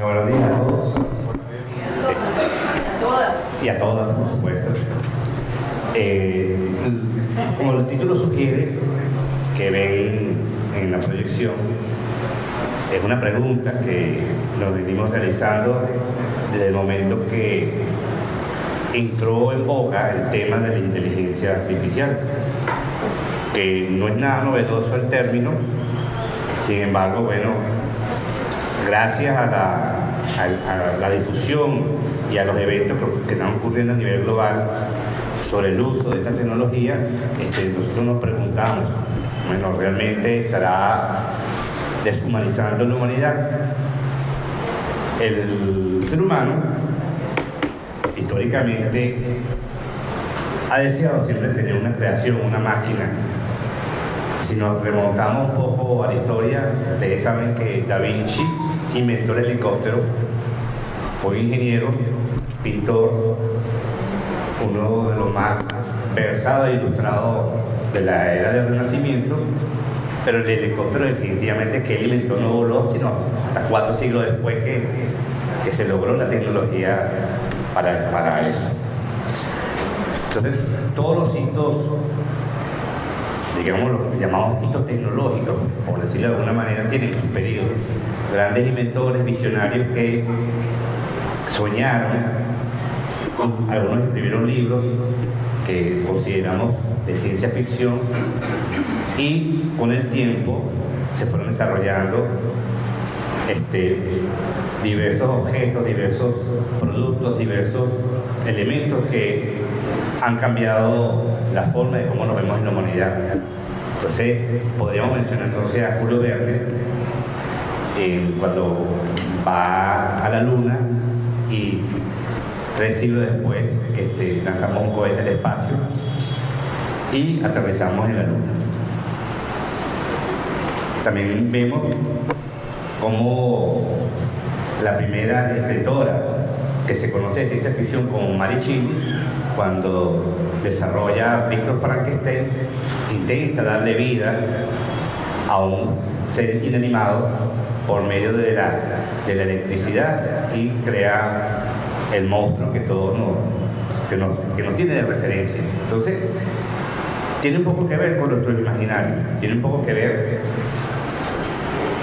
Buenos días a todos. Y a todas, por supuesto. Eh, como el título sugiere, que ven en la proyección, es una pregunta que nos venimos realizando desde el momento que entró en boga el tema de la inteligencia artificial, que no es nada novedoso el término, sin embargo, bueno, gracias a la, difusión y a los eventos que, están ocurriendo a nivel global sobre el uso de esta tecnología, este, nosotros nos preguntamos, bueno, ¿realmente estará deshumanizando la humanidad? El ser humano, históricamente, ha deseado siempre tener una creación, una máquina si nos remontamos un poco a la historia, ustedes saben que Da Vinci inventó el helicóptero, fue ingeniero, pintor, uno de los más versados e ilustrados de la era del Renacimiento, pero el helicóptero definitivamente que él inventó no voló, sino hasta cuatro siglos después que, se logró la tecnología para, para eso. Entonces, todos los hitos digamos, los llamados hitos tecnológicos, por decirlo de alguna manera, tienen su periodo. Grandes inventores, visionarios que soñaron, algunos escribieron libros que consideramos de ciencia ficción y con el tiempo se fueron desarrollando este, diversos objetos, diversos productos, diversos elementos que han cambiado la forma de cómo nos vemos en la humanidad. Entonces, podríamos mencionar entonces a Julio Verne eh, cuando va a la luna y tres siglos después este, lanzamos un cohete al espacio y atravesamos en la luna. También vemos como la primera escritora que se conoce de ciencia ficción como Mary cuando desarrolla Víctor Frankenstein, intenta darle vida a un ser inanimado por medio de la, de la electricidad y crea el monstruo que todo no, que, no, que no tiene de referencia. Entonces, tiene un poco que ver con nuestro imaginario, tiene un poco que ver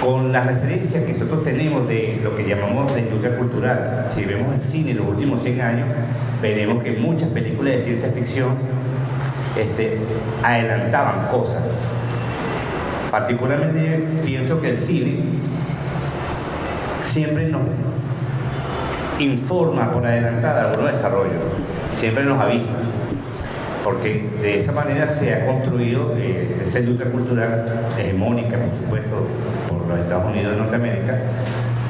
con las referencias que nosotros tenemos de lo que llamamos la industria cultural. Si vemos el cine en los últimos 100 años, veremos que muchas películas de ciencia ficción este, adelantaban cosas. Particularmente pienso que el cine siempre nos informa por adelantada algunos desarrollos, siempre nos avisa, porque de esa manera se ha construido eh, esa industria cultural hegemónica, por supuesto, por los Estados Unidos de Norteamérica,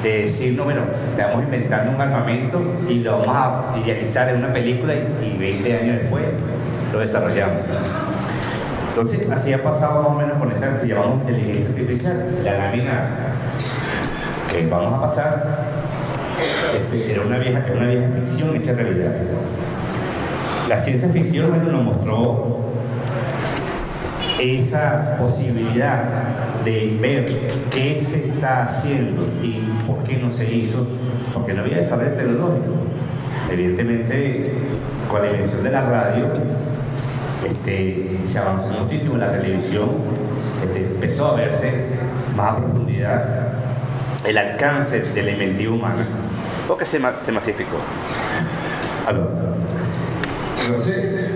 de decirnos, bueno, estamos inventando un armamento y lo vamos a idealizar en una película y, 20 años después lo desarrollamos. Entonces, así ha pasado más o menos con esta que llamamos inteligencia artificial. La lámina que vamos a pasar este, era una vieja, una vieja ficción hecha realidad. La ciencia ficción nos mostró esa posibilidad de ver qué se está haciendo y por qué no se hizo, porque no había desarrollo tecnológico. Evidentemente, con la invención de la radio, este, se avanzó muchísimo la televisión, este, empezó a verse más a profundidad el alcance de la inventiva humana, porque se, se masificó. Entonces,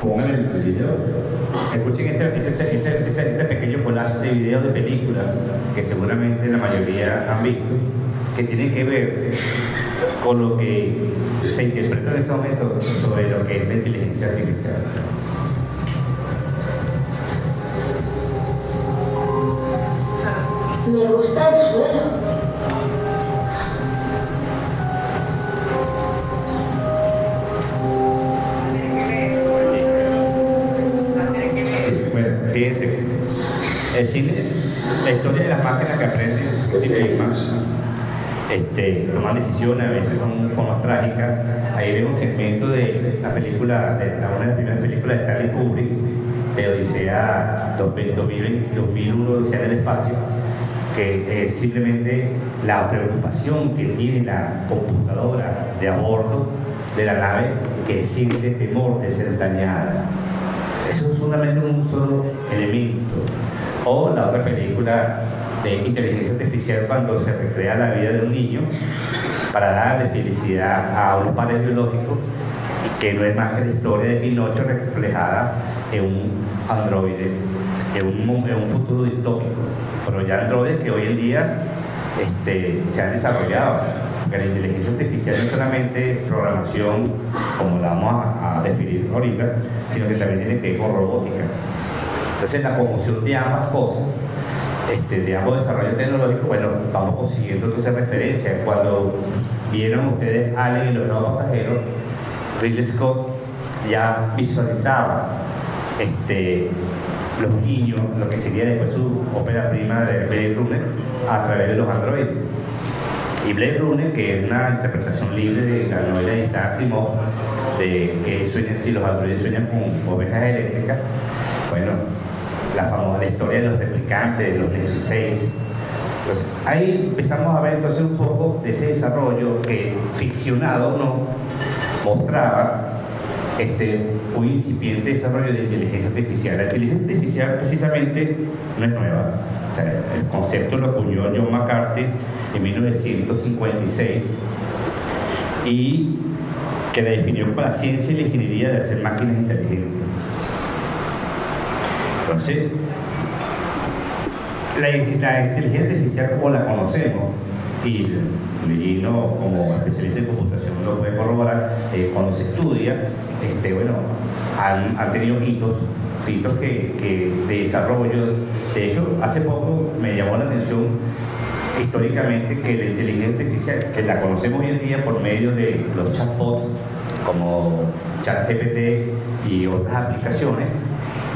pongan el video. Escuchen este, este, este, este, pequeño collage de videos de películas que seguramente la mayoría han visto, que tienen que ver con lo que se interpreta en ese momento sobre lo que es la inteligencia artificial. Me gusta el suelo. El cine, la historia de las máquinas que aprenden, este, toman decisiones, a veces son formas trágicas. Ahí vemos un segmento de la película, de una de las primeras películas de Stanley Kubrick, de Odisea 2001, Odisea del Espacio, que es simplemente la preocupación que tiene la computadora de a de la nave que siente temor de ser dañada. Eso es solamente un solo elemento. O la otra película de inteligencia artificial cuando se recrea la vida de un niño para darle felicidad a unos padres biológicos que no es más que la historia de Pinocho reflejada en un androide, en un futuro distópico. Pero ya androides que hoy en día este, se han desarrollado. Porque la inteligencia artificial no es solamente programación, como la vamos a, definir ahorita, sino que también tiene que ver con robótica. Entonces la conjunción de ambas cosas, este, de ambos desarrollos tecnológicos, bueno, vamos consiguiendo entonces referencias. Cuando vieron ustedes Alien y los nuevos pasajeros, Ridley Scott ya visualizaba este, los niños, lo que sería después su ópera prima de Blade Runner, a través de los androides. Y Blade Runner, que es una interpretación libre de la novela de Isaac Asimov, de que sueñan, si los androides sueñan con ovejas eléctricas, bueno, la famosa historia de los replicantes, de los Nexus 6. Pues ahí empezamos a ver entonces un poco de ese desarrollo que ficcionado no mostraba este, un incipiente desarrollo de inteligencia artificial. La inteligencia artificial precisamente no es nueva. el concepto lo acuñó John McCarthy en 1956 y que la definió como la ciencia y la ingeniería de hacer máquinas inteligentes. Entonces, la, inteligencia artificial como la conocemos y Mellino como especialista en computación lo puede corroborar, eh, cuando se estudia, bueno, han, tenido hitos, hitos que, que, de desarrollo. De hecho, hace poco me llamó la atención históricamente que la inteligencia artificial, que la conocemos hoy en día por medio de los chatbots como ChatGPT y otras aplicaciones,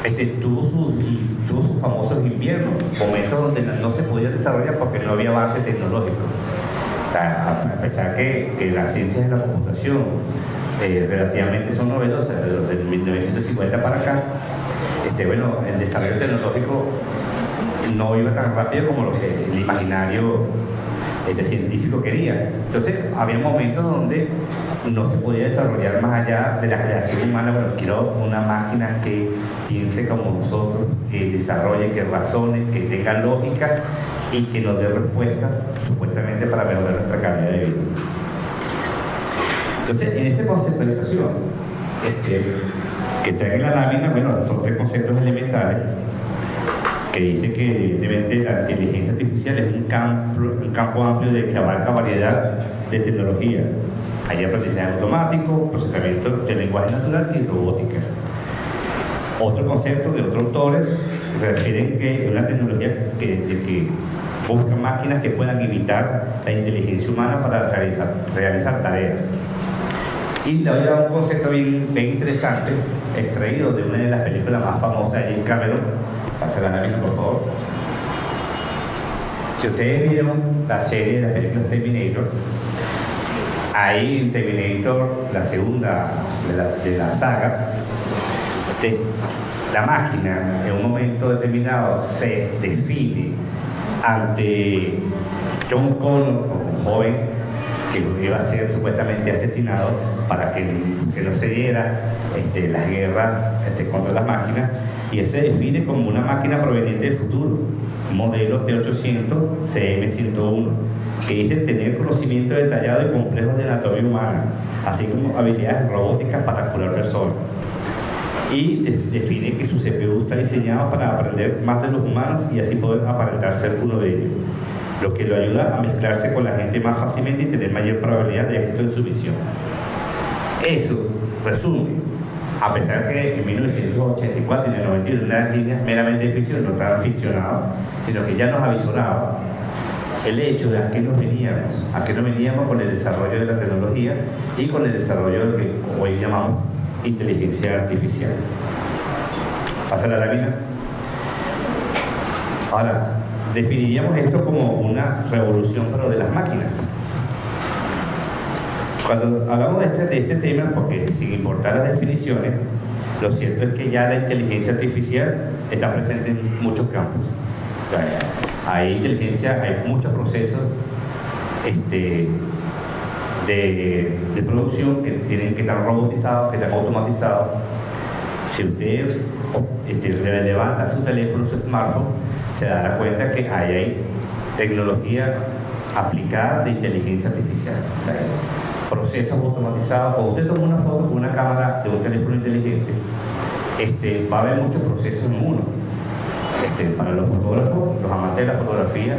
este, tuvo, sus, famosos inviernos, momentos donde no se podía desarrollar porque no había avance tecnológico a pesar que, que las ciencias de la computación eh, relativamente son novedosas, desde 1950 para acá, este, bueno, el desarrollo tecnológico no iba tan rápido como lo que el imaginario este científico quería. Entonces, había momentos donde no se podía desarrollar más allá de la creación humana, pero quiero una máquina que piense como nosotros, que desarrolle, que razone, que tenga lógica y que nos dé respuesta supuestamente para mejorar nuestra calidad de vida. Entonces, en esa conceptualización este, que trae la lámina, bueno, son tres conceptos elementales que dice que evidentemente la inteligencia artificial es un campo, amplio que abarca variedad de tecnología. Hay aprendizaje automático, procesamiento de lenguaje natural y robótica. Otro concepto de otros autores refieren que es una tecnología que, busca máquinas que puedan imitar la inteligencia humana para realizar tareas. Y le voy a dar un concepto bien, interesante, extraído de una de las películas más famosas de James Cameron, Pase la nave, por favor. Si ustedes vieron la serie de las películas Terminator, ahí en Terminator, la segunda de la, de la saga, la máquina en un momento determinado se define ante John Connor, un joven que iba a ser supuestamente asesinado para que, no se diera este, la guerra este, contra las máquinas, y él se define como una máquina proveniente del futuro, modelo T800 CM101, que dice tener conocimiento detallado y complejo de anatomía humana, así como habilidades robóticas para curar personas y define que su CPU está diseñado para aprender más de los humanos y así poder aparentar ser uno de ellos, lo que lo ayuda a mezclarse con la gente más fácilmente y tener mayor probabilidad de éxito en su misión. Eso resume, a pesar que en 1984 y en el 91 las líneas meramente ficción no estaban ficcionadas, sino que ya nos avisoraba el hecho de a qué nos veníamos, a qué nos veníamos con el desarrollo de la tecnología y con el desarrollo de lo que hoy llamamos inteligencia artificial. Pasa la lámina. Ahora, definiríamos esto como una revolución, pero de las máquinas. Cuando hablamos de este, de este tema, porque sin importar las definiciones, lo cierto es que ya la inteligencia artificial está presente en muchos campos. Hay inteligencia, hay muchos procesos este, de, producción que tienen que estar robotizados, que están automatizados. Si usted este, levanta su teléfono, su smartphone, se dará cuenta que hay, hay tecnología aplicada de inteligencia artificial. Procesos automatizados. Cuando usted toma una foto con una cámara de un teléfono inteligente, este, va a haber muchos procesos en uno. Este, para los fotógrafos, los amantes de la fotografía,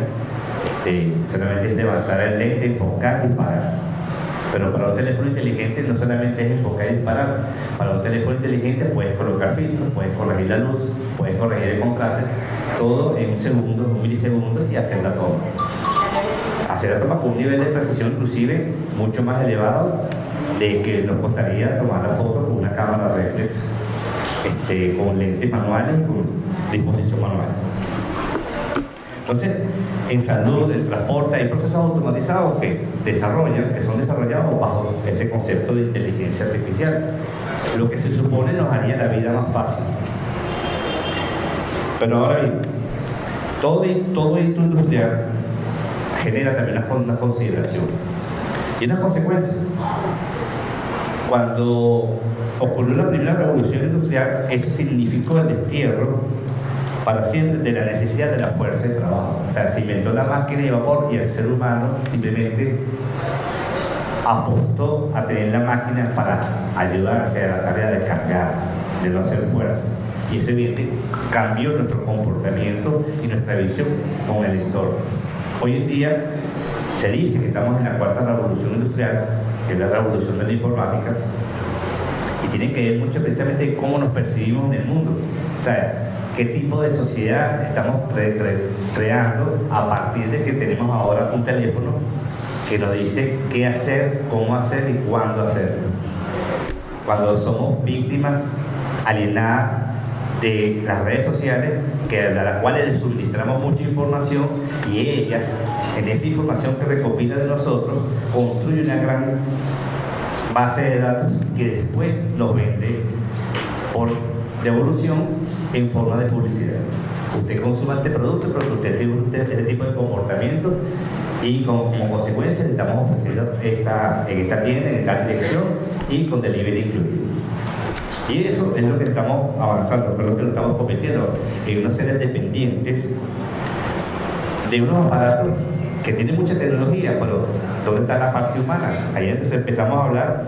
este, solamente es levantar el lente, enfocar, y disparar. Pero para un teléfono inteligente no solamente es enfocar y disparar. Para un teléfono inteligente puedes colocar filtros, puedes corregir la luz, puedes corregir el contraste, todo en un segundo, un milisegundo y hacer la toma. Hacer la toma con un nivel de precisión inclusive mucho más elevado de que nos costaría tomar la foto con una cámara reflex este, con lentes manuales con disposición manual. Entonces, en salud, en transporte, hay procesos automatizados que desarrollan, que son desarrollados bajo este concepto de inteligencia artificial, lo que se supone nos haría la vida más fácil. Pero ahora bien, todo, todo esto industrial genera también una, consideración y una consecuencia. Cuando ocurrió la primera revolución industrial, eso significó el destierro para siempre de la necesidad de la fuerza de trabajo. O sea, se inventó la máquina de vapor y el ser humano simplemente apostó a tener la máquina para ayudarse a la tarea de cargar, de no hacer fuerza. Y eso evidentemente cambió nuestro comportamiento y nuestra visión con el entorno. Hoy en día se dice que estamos en la cuarta revolución industrial, que es la revolución de la informática, y tiene que ver mucho precisamente cómo nos percibimos en el mundo. O sea, qué tipo de sociedad estamos creando a partir de que tenemos ahora un teléfono que nos dice qué hacer, cómo hacer y cuándo hacerlo. Cuando somos víctimas alienadas de las redes sociales, que, a las cuales les suministramos mucha información y ellas, en esa información que recopilan de nosotros, construyen una gran base de datos que después nos vende por devolución en forma de publicidad. Usted consume este producto porque usted tiene este tipo de comportamiento y como, consecuencia le estamos ofreciendo en esta tienda, en esta dirección y con delivery incluido. Y eso es lo que estamos avanzando, pero lo que estamos convirtiendo en unos seres dependientes de unos aparatos que tienen mucha tecnología, pero ¿dónde está la parte humana? Ahí entonces empezamos a hablar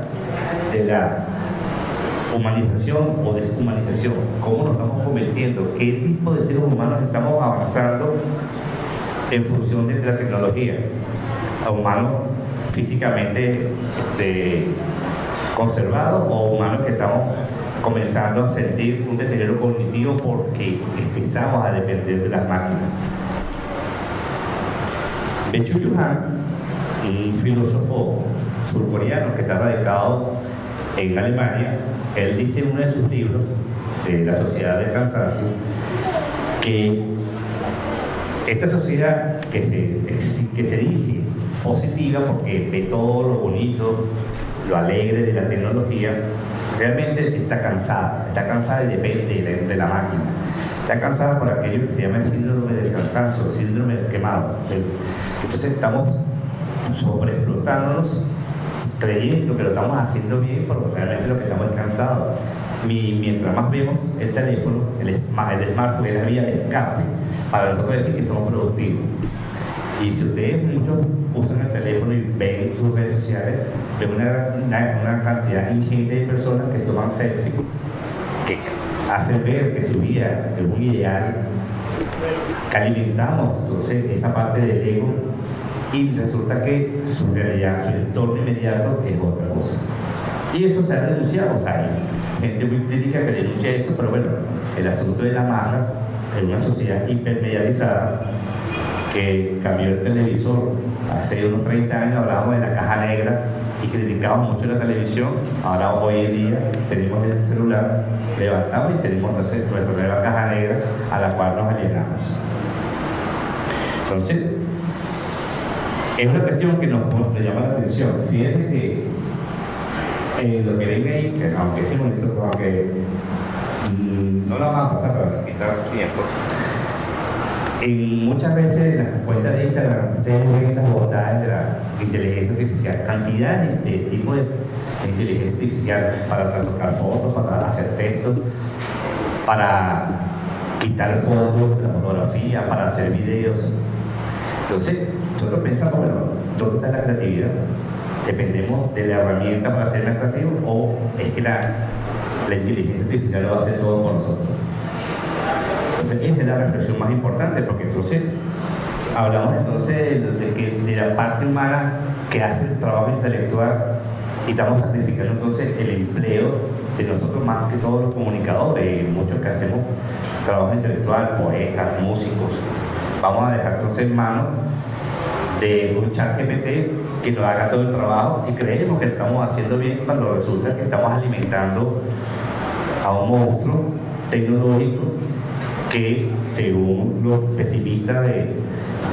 de la humanización o deshumanización, cómo nos estamos convirtiendo, qué tipo de seres humanos estamos avanzando en función de la tecnología, humanos físicamente este, conservados o humanos que estamos comenzando a sentir un deterioro cognitivo porque empezamos a depender de las máquinas. Bechu Yuhan, un filósofo surcoreano que está radicado en Alemania, él dice en uno de sus libros, de la sociedad del cansancio, que esta sociedad que se, que se dice positiva porque ve todo lo bonito, lo alegre de la tecnología, realmente está cansada, está cansada y depende de la, máquina. Está cansada por aquello que se llama el síndrome del cansancio, el síndrome del quemado. Entonces estamos sobreexplotándonos creyendo que lo estamos haciendo bien, pero realmente lo que estamos es cansados. mientras más vemos el teléfono, el, el smartphone es la vía de escape para nosotros decir que somos productivos. Y si ustedes muchos usan el teléfono y ven sus redes sociales, ven una, cantidad ingente de personas que toman selfies, que hacen ver que su vida es un ideal, que alimentamos entonces esa parte del ego y resulta que su realidad, su entorno inmediato es otra cosa. Y eso se ha denunciado, hay gente muy crítica que denuncia eso, pero bueno, el asunto de la masa en una sociedad hipermedializada que cambió el televisor hace unos 30 años hablábamos de la caja negra y criticábamos mucho la televisión, ahora hoy en día tenemos el celular, levantamos y tenemos entonces nuestra nueva caja negra a la cual nos alienamos. Entonces, es una cuestión que nos, llama la atención. Fíjense que eh, lo que ven ahí, que aunque es bonito, aunque mm, no lo vamos a pasar para quitar tiempo, En muchas veces en las cuentas de Instagram ustedes ven las bondades de la inteligencia artificial, cantidad de, de tipos de, inteligencia artificial para trabajar fotos, para hacer textos, para quitar fotos, la fotografía, para hacer videos. Entonces, nosotros pensamos, bueno, ¿dónde está la creatividad? ¿Dependemos de la herramienta para ser más creativo o es que la, la inteligencia artificial lo hacer todo por nosotros? Entonces, esa es la reflexión más importante, porque entonces hablamos entonces de, que, de la parte humana que hace el trabajo intelectual y estamos sacrificando entonces el empleo de nosotros más que todos los comunicadores, muchos que hacemos trabajo intelectual, poetas, músicos. Vamos a dejar entonces en manos de un chat GPT que nos haga todo el trabajo y creemos que estamos haciendo bien cuando resulta que estamos alimentando a un monstruo tecnológico que según los pesimistas de,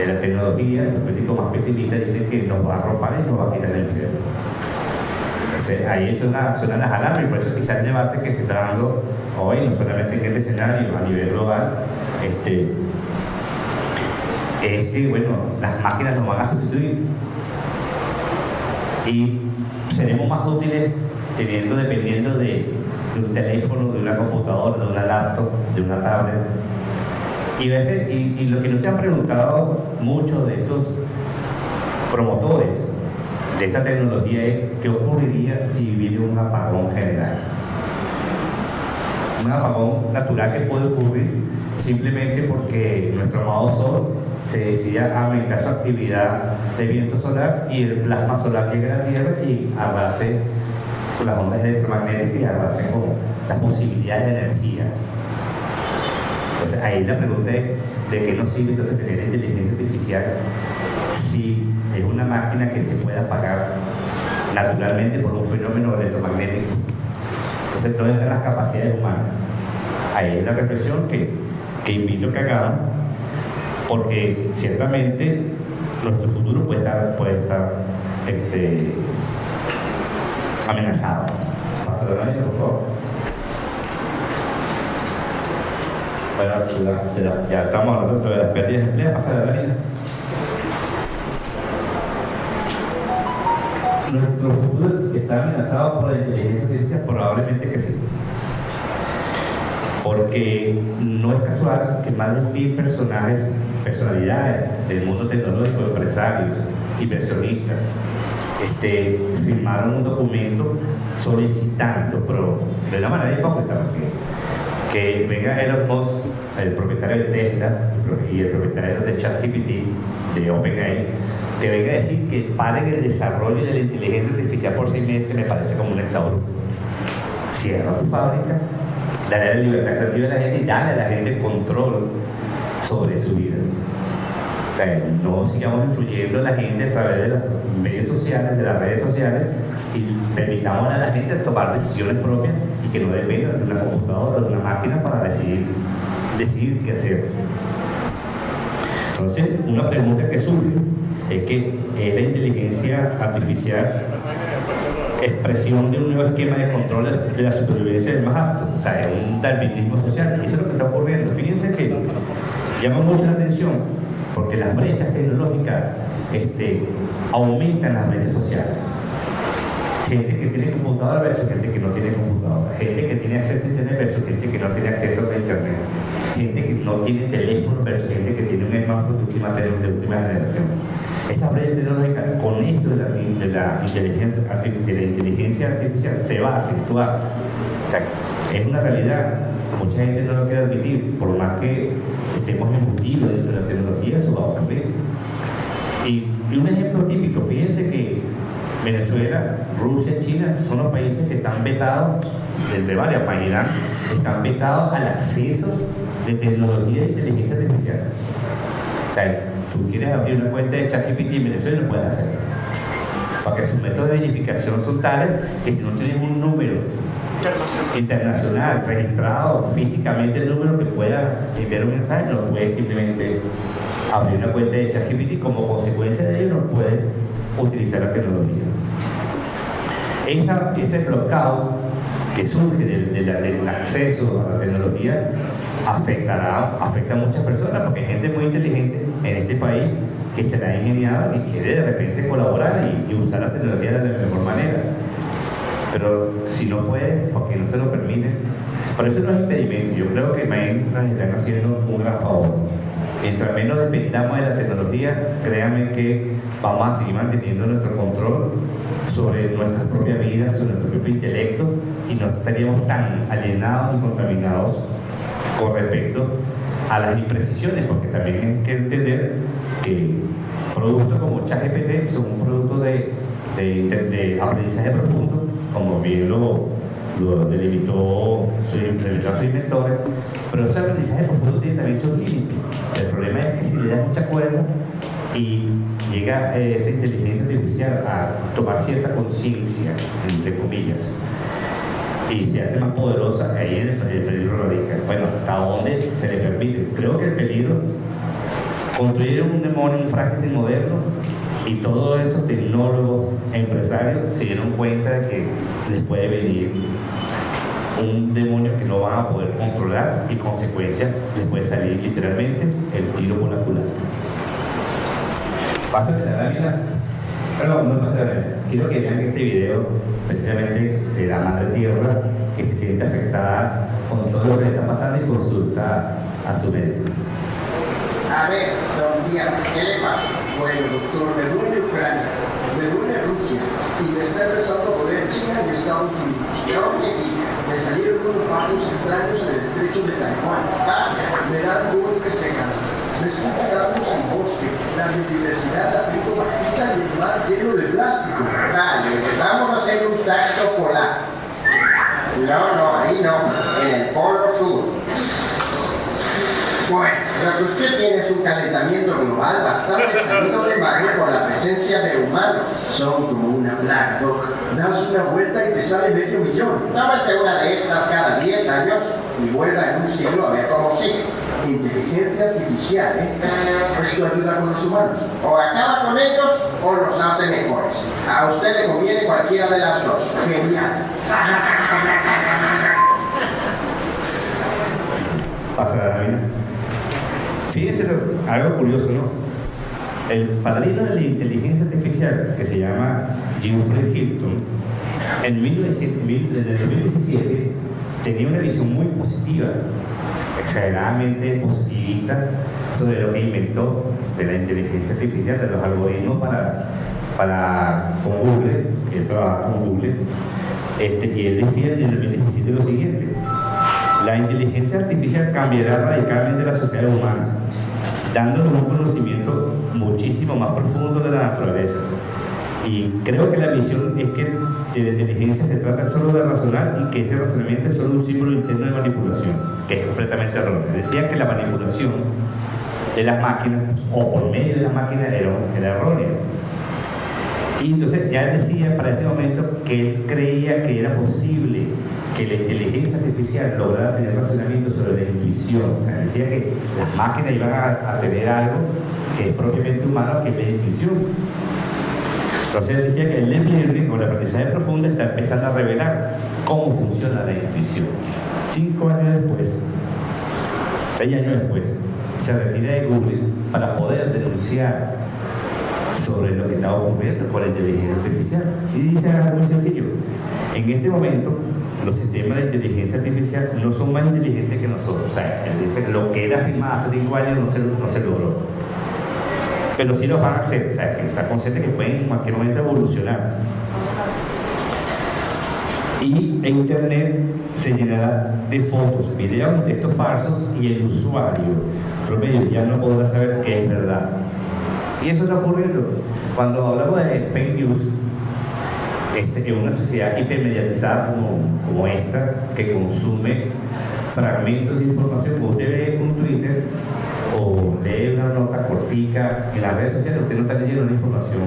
la tecnología, los críticos más pesimistas dicen que nos va a arropar y nos va a quitar el empleo. Entonces ahí suena, suenan las alarmas y por eso quizás el debate que se está dando hoy, no solamente en este escenario, a nivel global, este, es que bueno, las máquinas nos van a sustituir y seremos más útiles teniendo, dependiendo de, de un teléfono, de una computadora, de una laptop, de una tablet. Y, veces, y, lo que nos han preguntado muchos de estos promotores de esta tecnología es qué ocurriría si viene un apagón general. Un apagón natural que puede ocurrir simplemente porque nuestro amado Sol se decide aumentar su actividad de viento solar y el plasma solar llega a la Tierra y arrase las ondas electromagnéticas y con las posibilidades de energía. Entonces ahí la pregunta es, ¿de qué nos sirve entonces tener inteligencia artificial si es una máquina que se puede apagar naturalmente por un fenómeno electromagnético? Entonces, ¿dónde están las capacidades humanas? Ahí es la reflexión que, que invito que hagamos, porque ciertamente nuestro futuro puede estar, puede estar este, amenazado. Por favor. Bueno, la, la, ya estamos hablando de las de empleo, pasa de la línea. Nuestro futuro está amenazado por la inteligencia artificial, probablemente que sí. Porque no es casual que más de mil personajes, personalidades del mundo tecnológico, empresarios, inversionistas, este, firmaron un documento solicitando, pero de una manera hipócrita, porque que venga Elon Musk, el propietario de Tesla y el propietario de ChatGPT, de OpenAI, que venga a decir que paren el desarrollo de la inteligencia artificial por seis meses me parece como un exabrupto. Cierra tu fábrica, dale la libertad creativa a la gente y dale a la gente control sobre su vida. No sigamos influyendo a la gente a través de los medios sociales, de las redes sociales, y permitamos a la gente tomar decisiones propias y que no dependan de una computadora o de una máquina para decidir, decidir qué hacer. Entonces, una pregunta que surge es que es la inteligencia artificial expresión de un nuevo esquema de control de la supervivencia del más apto, o sea, es un darwinismo social, y eso es lo que está ocurriendo. Fíjense que llama mucho la atención, porque las brechas tecnológicas este, aumentan las brechas sociales. Gente que tiene computadora versus gente que no tiene computadora, gente que tiene acceso a internet versus gente que no tiene acceso a internet, gente que no tiene teléfono versus gente que tiene un smartphone de última, de última generación. Esa brecha tecnológica con esto de la, inteligencia, de la inteligencia artificial se va a acentuar. O es una realidad. Mucha gente no lo quiere admitir, por más que estemos embutidos dentro de la tecnología, eso va a ocurrir. Y, y un ejemplo típico, fíjense que Venezuela, Rusia, China son los países que están vetados, entre varias países, están vetados al acceso de tecnología de inteligencia artificial. O sea, tú quieres abrir una cuenta de ChatGPT en Venezuela, lo puedes hacer. Porque sus métodos de verificación son tales que si no tienes un número internacional registrado físicamente el número que pueda enviar un mensaje, no puedes simplemente abrir una cuenta de ChatGPT como consecuencia de ello no puedes utilizar la tecnología. Esa, ese bloqueo que surge del, acceso a la tecnología afectará, afecta a muchas personas, porque hay gente muy inteligente en este país que se la ha ingeniado y quiere de repente colaborar y, usar la tecnología de la mejor manera. Pero si no puede, porque no se lo permite, por eso no es impedimento. Yo creo que nos están haciendo un gran favor. Mientras menos dependamos de la tecnología, créanme que vamos a seguir manteniendo nuestro control sobre nuestra propia vida, sobre nuestro propio intelecto y no estaríamos tan alienados y contaminados con respecto a las imprecisiones, porque también hay que entender que productos como ChatGPT son un producto de, de, aprendizaje profundo, como bien lo, lo delimitó su, su inventor, pero ese aprendizaje profundo tiene también sus límites. El problema es que si le das mucha cuerda y llega eh, esa inteligencia artificial a tomar cierta conciencia, entre comillas, y se hace más poderosa, ahí el, el peligro radica. Bueno, ¿hasta dónde se le permite? Creo que el peligro, construir un demonio, un frágil moderno, y todos esos tecnólogos, empresarios, se dieron cuenta de que les puede venir un demonio que no van a poder controlar y consecuencia les puede salir literalmente el tiro por la culata. Pásame la lámina. Perdón, no pasa la Quiero que vean este video, precisamente de la madre tierra, que se siente afectada con todo lo que le está pasando y consulta a su médico. A ver, don Díaz, ¿qué le pasa? Bueno, doctor, me duele Ucrania, me duele Rusia y me está empezando a doler China y Estados Unidos. Yo que diga, me salieron unos barcos extraños en el estrecho de Taiwán. Ah, me dan golpes de me estoy quedando sin bosque, la biodiversidad la tengo y el mar lleno de plástico. Dale, vamos a hacer un tacto polar. No, no, ahí no, en el polo sur. Bueno, lo que usted tiene es un calentamiento global bastante salido de madre por la presencia de humanos. Son como una plaga, Doc. Das una vuelta y te sale medio millón. Tómese una de estas cada 10 años y vuelva en un siglo a ver cómo sigue inteligencia artificial, ¿eh? Esto ayuda con los humanos. O acaba con ellos o los hace mejores. A usted le conviene cualquiera de las dos. Genial. Pasa la vida. Fíjense algo curioso, ¿no? El padrino de la inteligencia artificial, que se llama Jeffrey Hilton, en 2017 tenía una visión muy positiva exageradamente positivista sobre lo que inventó de la inteligencia artificial, de los algoritmos para, para con Google, él trabaja con Google, este, y él decía en el 2017 lo siguiente, la inteligencia artificial cambiará radicalmente la sociedad humana, dándonos un conocimiento muchísimo más profundo de la naturaleza. Y creo que la visión es que de la inteligencia se trata solo de razonar y que ese razonamiento es solo un símbolo interno de manipulación, que es completamente erróneo. Decía que la manipulación de las máquinas o por medio de las máquinas era, era errónea. Y entonces ya decía para ese momento que él creía que era posible que la inteligencia artificial lograra tener razonamiento sobre la intuición. O sea, decía que las máquinas iban a, tener algo que es propiamente humano, que es la intuición. Entonces decía que el deep learning o la aprendizaje profundo está empezando a revelar cómo funciona la intuición. Cinco años después, seis años después, se retira de Google para poder denunciar sobre lo que estaba ocurriendo con la inteligencia artificial. Y dice algo muy sencillo. En este momento, los sistemas de inteligencia artificial no son más inteligentes que nosotros. O sea, lo que era afirmado hace cinco años no se, logró pero sí los van a hacer, o sea, que está consciente que pueden en cualquier momento evolucionar. Y en Internet se llenará de fotos, videos textos falsos y el usuario promedio ya no podrá saber qué es verdad. Y eso está ocurriendo. Cuando hablamos de fake news, este, en una sociedad hipermediatizada como, como esta, que consume fragmentos de información, como usted ve un Twitter, o lee una nota cortica en las redes sociales, usted no está leyendo una información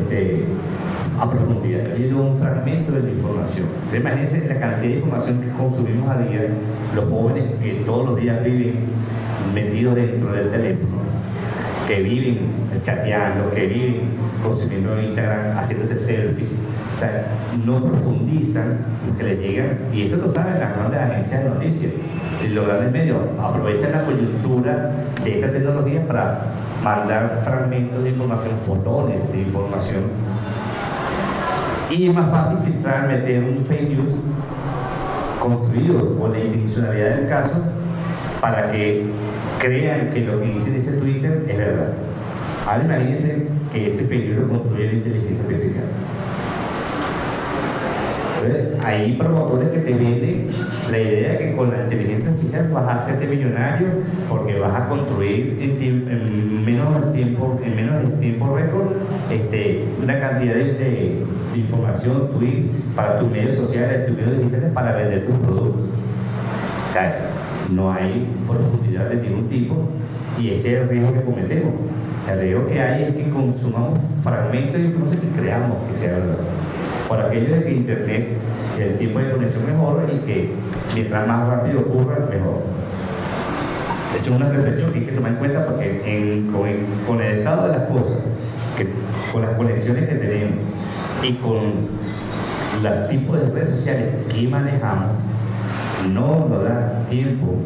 este, a profundidad, está leyendo un fragmento de la información. Entonces, imagínense la cantidad de información que consumimos a día, los jóvenes que todos los días viven metidos dentro del teléfono, que viven chateando, que viven consumiendo Instagram, haciéndose selfies, O sea, no profundizan lo que les llega, y eso lo saben las grandes agencias de noticias. Los grandes medios aprovechan la coyuntura de esta tecnología para mandar fragmentos de información, fotones de información. Y es más fácil filtrar, meter un fake news construido con la intencionalidad del caso para que crean que lo que dice ese Twitter es verdad. Ahora imagínense que ese peligro construye la inteligencia artificial. Entonces, hay promotores que te venden la idea de que con la inteligencia artificial vas a hacerte millonario porque vas a construir en, menos tiempo, en menos tiempo récord este, una cantidad de, información, tweets para tus medios sociales, tus medios digitales para vender tus productos. No hay profundidad de ningún tipo y ese es el riesgo que cometemos. El riesgo que hay es que consumamos fragmentos de información y creamos que sea verdad. Por aquello de que Internet, el tiempo de conexión mejor y que mientras más rápido ocurra, mejor. Es una reflexión que hay que tomar en cuenta porque con, el estado de las cosas, con las conexiones que tenemos y con los tipos de redes sociales que manejamos, no nos da tiempo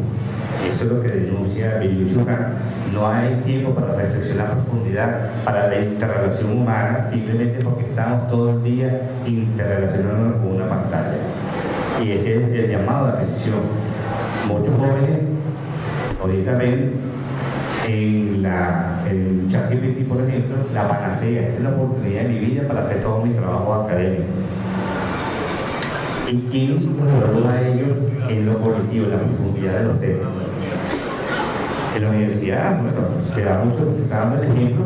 eso es lo que denuncia Bill No hay tiempo para reflexionar a profundidad para la interrelación humana simplemente porque estamos todo el día interrelacionándonos con una pantalla. Y ese es el llamado de atención. Muchos jóvenes ahorita ven en, la, en ChatGPT, por ejemplo, la panacea. Esta es la oportunidad de mi vida para hacer todo mi trabajo académico y quiero superarlo a ellos en lo colectivo, en la profundidad de los temas. En la universidad, bueno, se da mucho, se está dando el ejemplo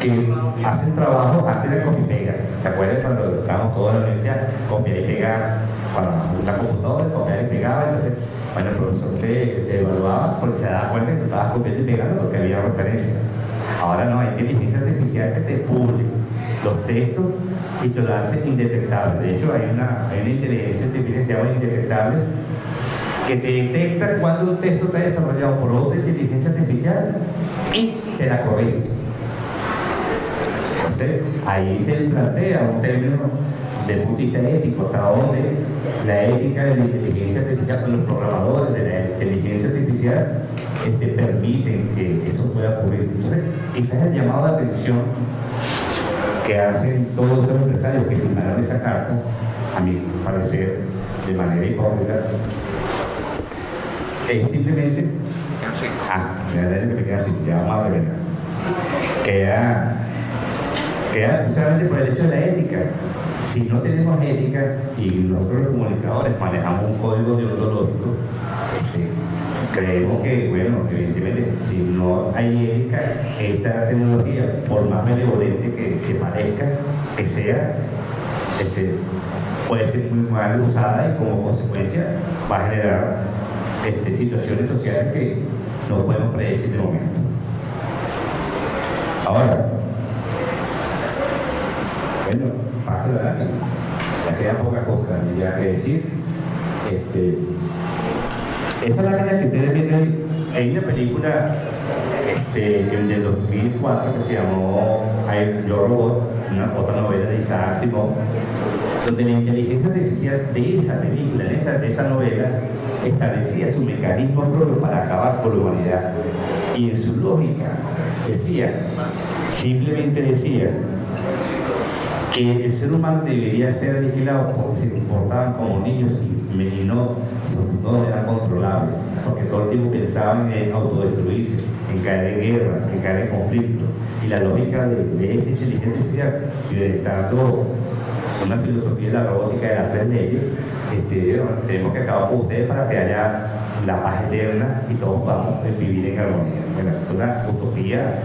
que hacen trabajo antes de copia y pega. ¿Se acuerdan cuando estábamos todos en la universidad? Copiar y pegar, cuando una computadora, copiar y pegar, entonces, bueno, el profesor te, evaluaba porque se daba cuenta que tú estabas copiando y pegando porque había referencia. Ahora no, hay inteligencia artificial que te publica los textos y te lo hace indetectable. De hecho, hay una, hay una inteligencia artificial indetectable que te detecta cuando un texto está desarrollado por otra inteligencia artificial y te la corrige. Entonces, ahí se plantea un término de punto de vista ético, hasta donde la ética de la inteligencia artificial, los programadores de la inteligencia artificial este, permiten que eso pueda ocurrir. Entonces, quizás el llamado de atención que hacen todos los empresarios que firmaron esa carta, a mi parecer, de manera hipócrita, es simplemente. Ah, me queda así, ya vamos a ver. Queda, queda solamente por el hecho de la ética. Si no tenemos ética y nosotros los comunicadores manejamos un código deontológico, este, creemos que, bueno, evidentemente, si no hay ética, esta tecnología, por más benevolente que se parezca, que sea, este, puede ser muy mal usada y como consecuencia va a generar este, situaciones sociales que no podemos predecir de momento. Ahora, bueno, pasa la ya queda poca cosa ya que decir. Este, esa lámina que ustedes ven hay una película este, del 2004 que se llamó Yo Robot, una, otra novela de Isaac Asimov, donde la inteligencia artificial de esa película, de esa, de novela, establecía su mecanismo propio para acabar con la humanidad. Y en su lógica decía, simplemente decía, que el ser humano debería ser vigilado porque se comportaban como niños y no, no eran controlables, porque todo el tiempo pensaban en autodestruirse, en caer en guerras, en caer en conflictos. Y la lógica de, esa inteligencia artificial, inventando una filosofía de la robótica de tres leyes, este, tenemos que acabar con ustedes para que haya la paz eterna y todos podamos vivir en armonía. Bueno, es una utopía,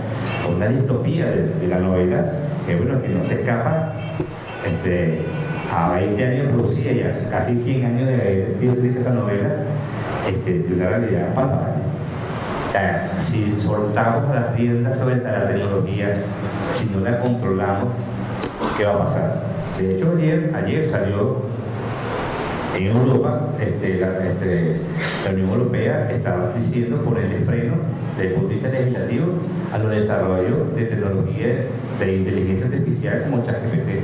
una distopía de la novela que bueno, que no se escapa este, a 20 años producida y hace casi 100 años de haber sido escrita esa novela, este, de una realidad palpable. O sea, si soltamos las riendas sobre la tecnología, si no la controlamos, ¿qué va a pasar? De hecho, ayer, ayer salió en Europa, este, la, este, la, Unión Europea está diciendo ponerle freno desde el punto de vista legislativo a los desarrollos de tecnología de inteligencia artificial como ChatGPT.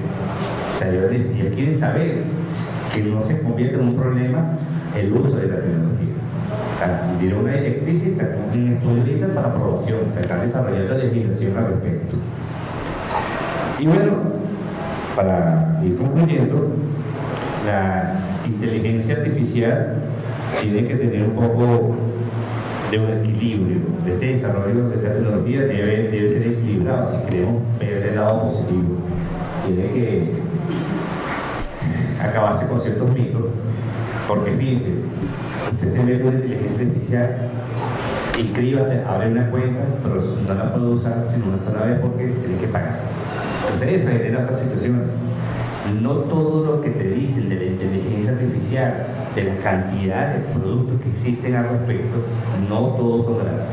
O sea, ellos, quieren saber que no se convierta en un problema el uso de la tecnología. O sea, dieron una directriz y un estudio para aprobación. O sea, están desarrollando legislación al respecto. Y bueno, para ir concluyendo, la inteligencia artificial tiene que tener un poco de un equilibrio. Este desarrollo de esta tecnología debe, debe ser equilibrado si queremos ver el lado positivo. Tiene que acabarse con ciertos mitos, porque fíjense, usted se ve una inteligencia artificial, inscríbase, abre una cuenta, pero no la puede usar sino una sola vez porque tiene que pagar. Entonces eso genera otra situación. No todo lo que te dicen de la inteligencia artificial, de la cantidad de productos que existen al respecto, no todos son gratis.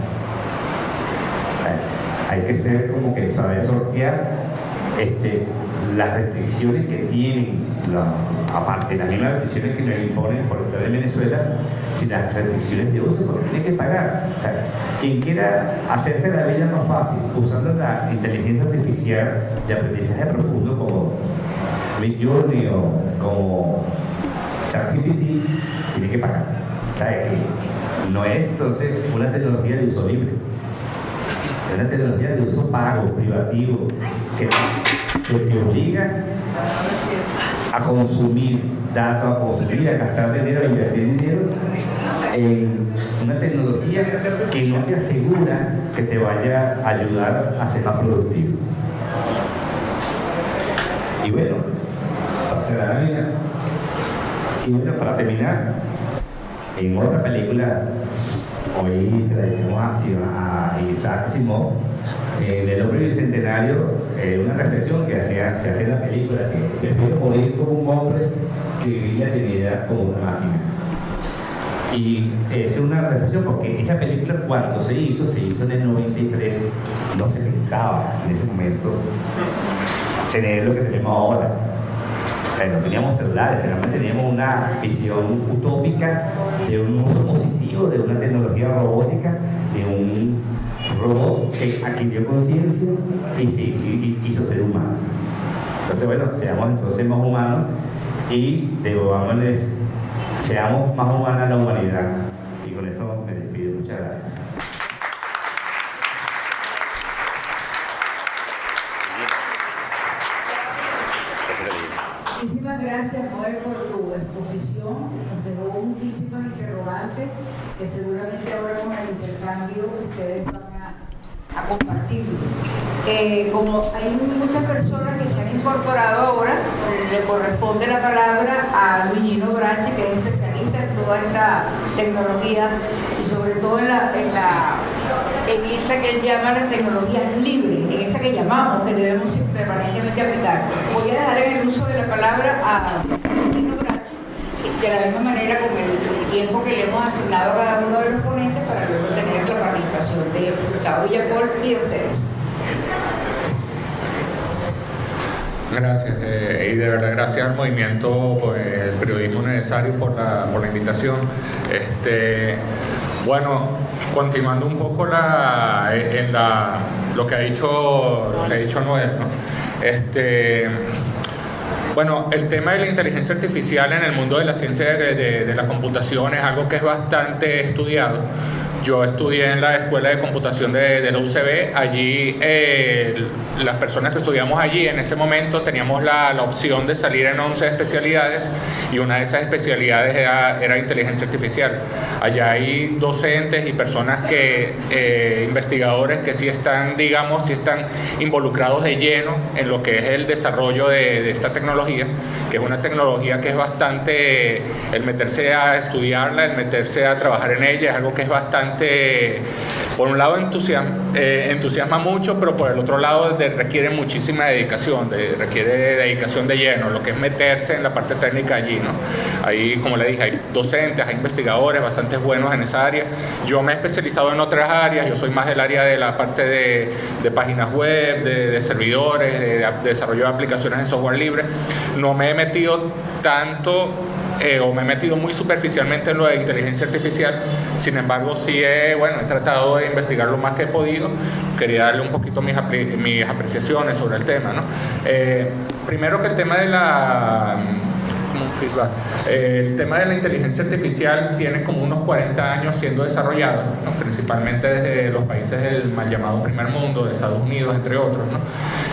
hay que ser como que saber sortear este, las restricciones que tienen, aparte las mismas restricciones que nos imponen por estar en Venezuela, sin las restricciones de uso, porque tiene que pagar. O sea, quien quiera hacerse la vida más fácil usando la inteligencia artificial de aprendizaje profundo como Midjourney o como ChatGPT, tiene que pagar. ¿Sabes que no es entonces una tecnología de uso libre, es una tecnología de uso pago, privativo, que que te obliga a consumir datos, a consumir, a gastar dinero, a invertir dinero en una tecnología que no te asegura que te vaya a ayudar a ser más productivo. Y bueno, la vida, y bueno, para terminar, en otra película, hoy se la llamamos a Isaac Simón, en el hombre bicentenario, eh, una reflexión que se hace en la película, que prefiero morir como un hombre que vivir la eternidad como una máquina. Y es una reflexión porque esa película cuando se hizo, se hizo en el 93, no se pensaba en ese momento tener lo que tenemos ahora. No teníamos celulares, realmente teníamos una visión utópica de un uso positivo, de una tecnología robótica, de un robot adquirió conciencia y, y, quiso ser humano. Entonces, bueno, seamos entonces más humanos y devolvámosles, seamos más humanos a la humanidad. Y con esto me despido. Muchas gracias. Muchísimas gracias, Joel, por tu exposición. Nos dejó muchísimas interrogantes que seguramente ahora con el intercambio ustedes van a compartir. Eh, como hay muchas personas que se han incorporado ahora, le corresponde la palabra a Luigino Brachi, que es especialista en toda esta tecnología y sobre todo en, la, en, esa que él llama las tecnologías libres, en esa que llamamos, que debemos permanentemente aplicar. Voy a dejar el uso de la palabra a de la misma manera con el tiempo que le hemos asignado a cada uno de los ponentes para luego tener la participación de Gustavo Yacol y de ustedes. Gracias, eh, y de verdad gracias al movimiento periodismo necesario por la, por la invitación. Este, bueno, continuando un poco la, en la, lo que ha dicho, ha dicho Noel, ¿no? este, bueno, el tema de la inteligencia artificial en el mundo de la ciencia de, la computación es algo que es bastante estudiado. Yo estudié en la Escuela de Computación de, la UCB. Allí, eh, las personas que estudiamos allí en ese momento teníamos la, opción de salir en 11 especialidades y una de esas especialidades era, inteligencia artificial. Allá hay docentes y personas que, eh, investigadores que sí están, digamos, sí están involucrados de lleno en lo que es el desarrollo de, de esta tecnología, que es una tecnología que es bastante, el meterse a estudiarla, el meterse a trabajar en ella, es algo que es bastante por un lado entusiasma, eh, entusiasma mucho, pero por el otro lado requiere muchísima dedicación, requiere dedicación de lleno, lo que es meterse en la parte técnica allí. ¿no? Ahí, como le dije, hay docentes, hay investigadores bastante buenos en esa área. Yo me he especializado en otras áreas, yo soy más del área de la parte de, páginas web, de, servidores, de, de desarrollo de aplicaciones en software libre. No me he metido tanto eh, o me he metido muy superficialmente en lo de inteligencia artificial, sin embargo sí he, bueno, he tratado de investigar lo más que he podido, quería darle un poquito mis, mis apreciaciones sobre el tema. ¿no? Eh, primero que el tema de la el tema de la inteligencia artificial tiene como unos 40 años siendo desarrollado, principalmente desde los países del mal llamado primer mundo, de Estados Unidos, entre otros.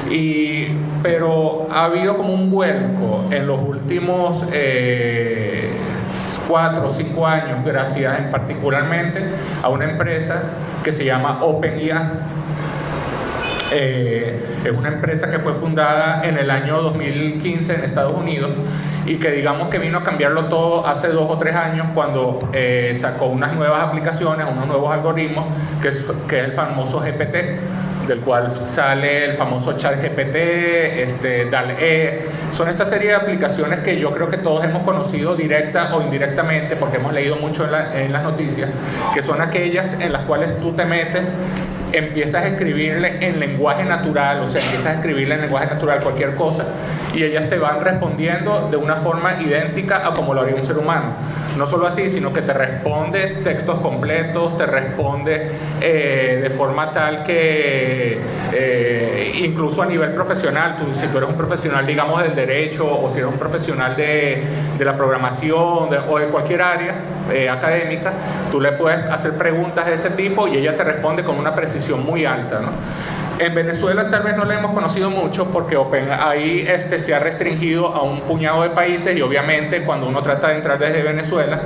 Y, pero ha habido como un vuelco en los últimos... Eh, cuatro o cinco años gracias en particularmente a una empresa que se llama OpenIA eh, es una empresa que fue fundada en el año 2015 en Estados Unidos y que digamos que vino a cambiarlo todo hace dos o tres años cuando eh, sacó unas nuevas aplicaciones, unos nuevos algoritmos, que es, que el famoso GPT del cual sale el famoso chat GPT, este, DAL-E. Son esta serie de aplicaciones que yo creo que todos hemos conocido directa o indirectamente, porque hemos leído mucho en, en las noticias, que son aquellas en las cuales tú te metes empiezas a escribirle en lenguaje natural, o sea, empiezas a escribirle en lenguaje natural cualquier cosa y ellas te van respondiendo de una forma idéntica a como lo haría un ser humano. No solo así, sino que te responde textos completos, te responde eh, de forma tal que eh, incluso a nivel profesional, tú, si tú eres un profesional, digamos, del derecho o si eres un profesional de, de la programación o de cualquier área eh, académica, tú le puedes hacer preguntas de ese tipo y ella te responde con una precisión muy alta. ¿no? En Venezuela tal vez no la hemos conocido mucho porque ahí este, se ha restringido a un puñado de países y obviamente cuando uno trata de entrar desde Venezuela,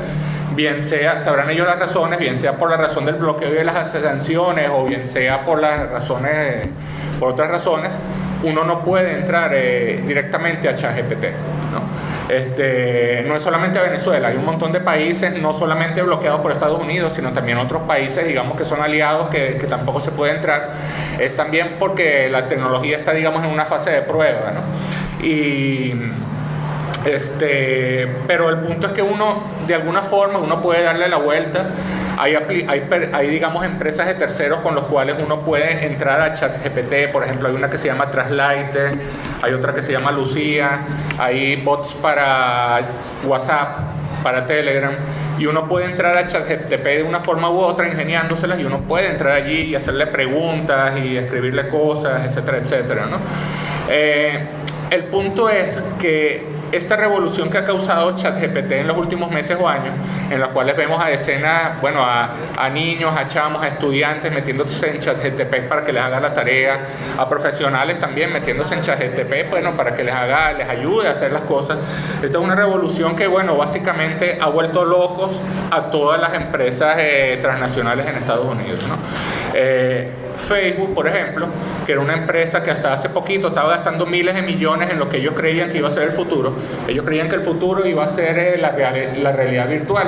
bien sea, sabrán ellos las razones, bien sea por la razón del bloqueo de las sanciones o bien sea por las razones, por otras razones, uno no puede entrar eh, directamente a ChatGPT. ¿no? Este, no es solamente Venezuela, hay un montón de países, no solamente bloqueados por Estados Unidos, sino también otros países, digamos, que son aliados, que, que tampoco se puede entrar. Es también porque la tecnología está, digamos, en una fase de prueba, ¿no? Y este, pero el punto es que uno, de alguna forma, uno puede darle la vuelta. Hay, digamos, empresas de terceros con los cuales uno puede entrar a ChatGPT. Por ejemplo, hay una que se llama Translator, hay otra que se llama Lucía, hay bots para WhatsApp, para Telegram. Y uno puede entrar a ChatGPT de una forma u otra, ingeniándoselas, y uno puede entrar allí y hacerle preguntas y escribirle cosas, etcétera, etcétera. Eh, el punto es que esta revolución que ha causado ChatGPT en los últimos meses o años, en las cuales vemos a decenas, bueno, a, niños, a chamos, a estudiantes metiéndose en ChatGPT para que les haga la tarea, a profesionales también metiéndose en ChatGPT, bueno, para que les haga, les ayude a hacer las cosas. Esta es una revolución que, bueno, básicamente ha vuelto locos a todas las empresas eh, transnacionales en Estados Unidos. Eh, Facebook, por ejemplo, que era una empresa que hasta hace poquito estaba gastando miles de millones en lo que ellos creían que iba a ser el futuro. Ellos creían que el futuro iba a ser eh, la, la realidad virtual.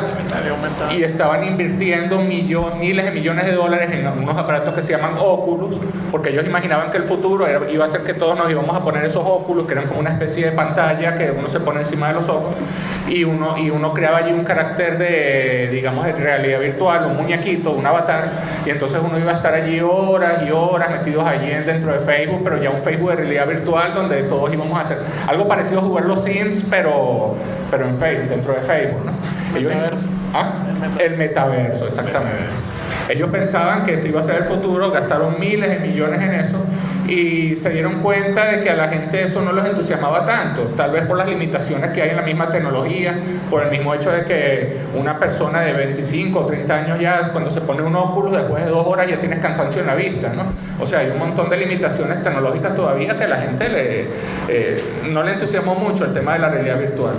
Y estaban invirtiendo miles de millones de dólares en unos aparatos que se llaman Oculus, porque ellos imaginaban que el futuro iba a ser que todos nos íbamos a poner esos Oculus, que eran como una especie de pantalla que uno se pone encima de los ojos, y uno, y uno creaba allí un carácter de, digamos, de realidad virtual, un muñequito, un avatar, y entonces uno iba a estar allí horas y horas metidos allí dentro de Facebook, pero ya un Facebook de realidad virtual donde todos íbamos a hacer algo parecido a jugar los Sims, pero, pero en Facebook, dentro de Facebook. ¿no? metaverso. ¿Ah? El metaverso, exactamente. Ellos pensaban que ese iba a ser el futuro, gastaron miles de millones en eso y se dieron cuenta de que a la gente eso no los entusiasmaba tanto, tal vez por las limitaciones que hay en la misma tecnología, por el mismo hecho de que una persona de 25 o 30 años ya cuando se pone un óculos después de dos horas ya tienes cansancio en la vista, ¿no? O sea, hay un montón de limitaciones tecnológicas todavía que a la gente le, eh, no le entusiasmó mucho el tema de la realidad virtual.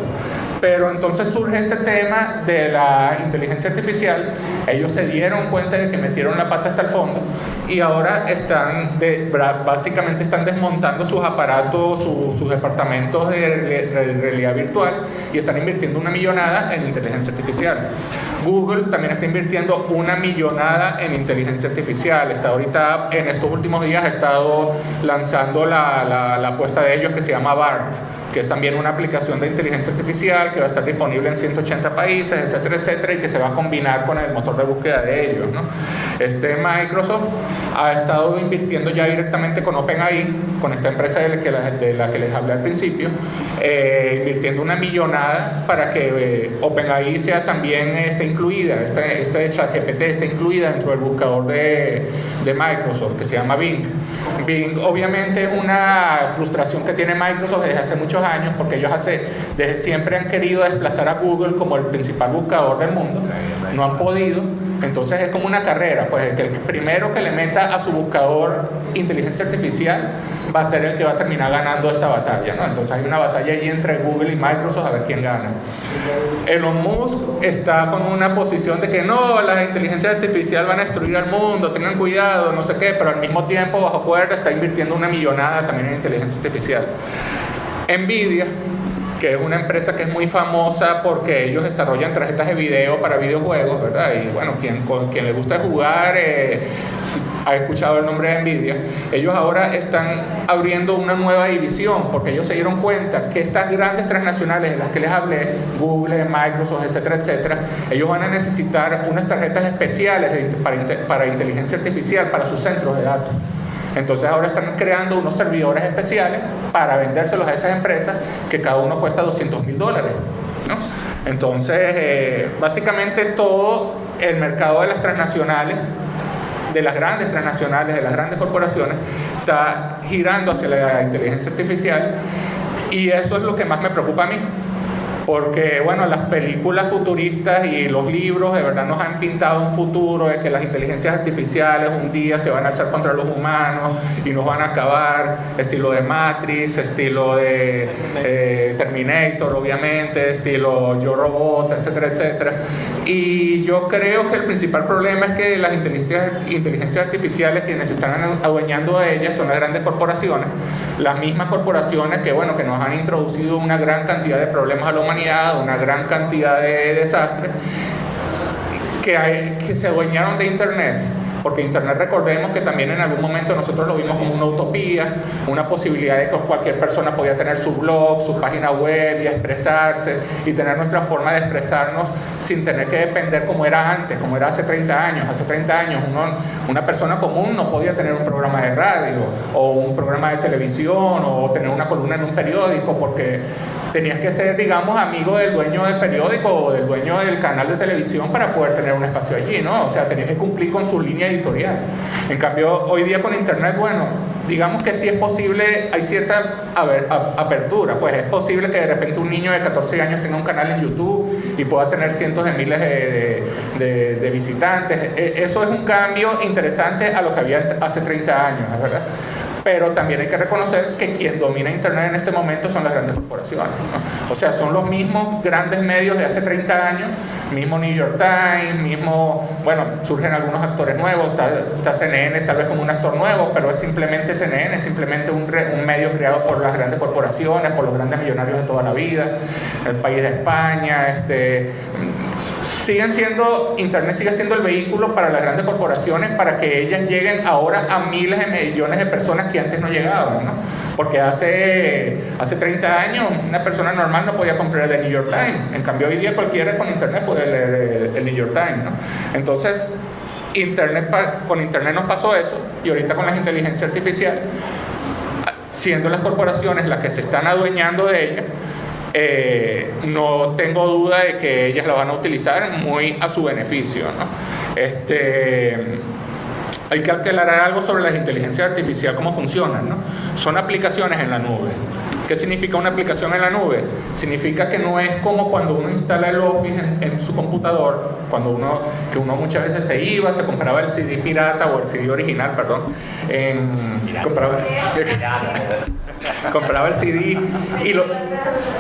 Pero entonces surge este tema de la inteligencia artificial, ellos se dieron cuenta de que metieron la pata hasta el fondo y ahora están, de, básicamente están desmontando sus aparatos, sus departamentos de, realidad virtual y están invirtiendo una millonada en inteligencia artificial. Google también está invirtiendo una millonada en inteligencia artificial. Está ahorita, en estos últimos días, ha estado lanzando la, la, la apuesta de ellos que se llama BART que es también una aplicación de inteligencia artificial que va a estar disponible en 180 países, etcétera, etcétera, y que se va a combinar con el motor de búsqueda de ellos. ¿no? Este Microsoft ha estado invirtiendo ya directamente con OpenAI, con esta empresa de la que, de la que les hablé al principio, eh, invirtiendo una millonada para que eh, OpenAI sea también esté incluida, este, este ChatGPT esté incluida dentro del buscador de, de Microsoft, que se llama Bing. Bing obviamente es una frustración que tiene Microsoft desde hace muchos años porque ellos desde siempre han querido desplazar a Google como el principal buscador del mundo, no han podido, entonces es como una carrera, pues el primero que le meta a su buscador inteligencia artificial va a ser el que va a terminar ganando esta batalla, ¿no? Entonces hay una batalla allí entre Google y Microsoft a ver quién gana. Elon Musk está con una posición de que no, las inteligencias artificiales van a destruir al mundo, tengan cuidado, no sé qué, pero al mismo tiempo bajo cuerda está invirtiendo una millonada también en inteligencia artificial. Nvidia que es una empresa que es muy famosa porque ellos desarrollan tarjetas de video para videojuegos, ¿verdad? Y bueno, quien, quien le gusta jugar eh, ha escuchado el nombre de Nvidia. Ellos ahora están abriendo una nueva división porque ellos se dieron cuenta que estas grandes transnacionales de las que les hablé, Google, Microsoft, etcétera, etcétera, ellos van a necesitar unas tarjetas especiales para inteligencia artificial para sus centros de datos. Entonces ahora están creando unos servidores especiales para vendérselos a esas empresas que cada uno cuesta 200 mil dólares. Entonces, eh, básicamente todo el mercado de las transnacionales, de las grandes transnacionales, de las grandes corporaciones, está girando hacia la inteligencia artificial y eso es lo que más me preocupa a mí porque bueno, las películas futuristas y los libros de verdad nos han pintado un futuro de que las inteligencias artificiales un día se van a alzar contra los humanos y nos van a acabar, estilo de Matrix, estilo de eh, Terminator, obviamente, estilo Yo Robot, etcétera, etcétera. Y yo creo que el principal problema es que las inteligencias, inteligencias artificiales quienes están adueñando de ellas son las grandes corporaciones, las mismas corporaciones que bueno, que nos han introducido una gran cantidad de problemas a la humanidad una gran cantidad de desastres que, hay, que se adueñaron de Internet porque Internet recordemos que también en algún momento nosotros lo vimos como una utopía, una posibilidad de que cualquier persona podía tener su blog, su página web y expresarse y tener nuestra forma de expresarnos sin tener que depender como era antes, como era hace 30 años. Hace 30 años una persona común no podía tener un programa de radio o un programa de televisión o tener una columna en un periódico porque tenías que ser, digamos, amigo del dueño del periódico o del dueño del canal de televisión para poder tener un espacio allí, ¿no? O sea, tenías que cumplir con su línea editorial. En cambio, hoy día con Internet, bueno, digamos que sí es posible, hay cierta apertura, pues es posible que de repente un niño de 14 años tenga un canal en YouTube y pueda tener cientos de miles de, de visitantes. E, eso es un cambio interesante a lo que había hace 30 años, ¿verdad? Pero también hay que reconocer que quien domina Internet en este momento son las grandes corporaciones. O sea, son los mismos grandes medios de hace 30 años, mismo New York Times, mismo, bueno, surgen algunos actores nuevos, está, CNN tal vez como un actor nuevo, pero es simplemente CNN, es simplemente un, un medio creado por las grandes corporaciones, por los grandes millonarios de toda la vida, el país de España, este, siguen siendo, Internet sigue siendo el vehículo para las grandes corporaciones para que ellas lleguen ahora a miles de millones de personas que antes no llegaban, ¿no? Porque hace, hace 30 años una persona normal no podía comprar el New York Times, en cambio hoy día cualquiera con Internet puede leer el, New York Times, ¿no? Entonces, Internet, con Internet nos pasó eso y ahorita con la inteligencia artificial, siendo las corporaciones las que se están adueñando de ella, eh, no tengo duda de que ellas la van a utilizar muy a su beneficio. ¿no? Este, hay que aclarar algo sobre la inteligencia artificial, cómo funcionan. ¿no? Son aplicaciones en la nube. ¿Qué significa una aplicación en la nube? Significa que no es como cuando uno instala el Office en, su computador, cuando uno, que uno muchas veces se iba, se compraba el CD pirata o el CD original, perdón, en, compraba, compraba el CD y lo,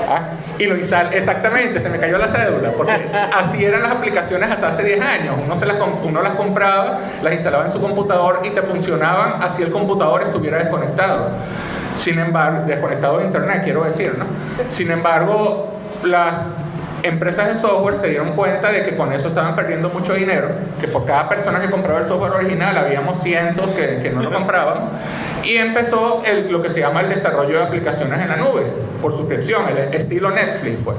ah, y lo instalaba, exactamente, se me cayó la cédula, porque así eran las aplicaciones hasta hace 10 años, uno, se las, uno las compraba, las instalaba en su computador y te funcionaban así el computador estuviera desconectado. Sin embargo, desconectado de internet, quiero decir, ¿no? Sin embargo, las empresas de software se dieron cuenta de que con eso estaban perdiendo mucho dinero, que por cada persona que compraba el software original habíamos cientos que, no lo compraban, y empezó lo que se llama el desarrollo de aplicaciones en la nube, por suscripción, el estilo Netflix, pues.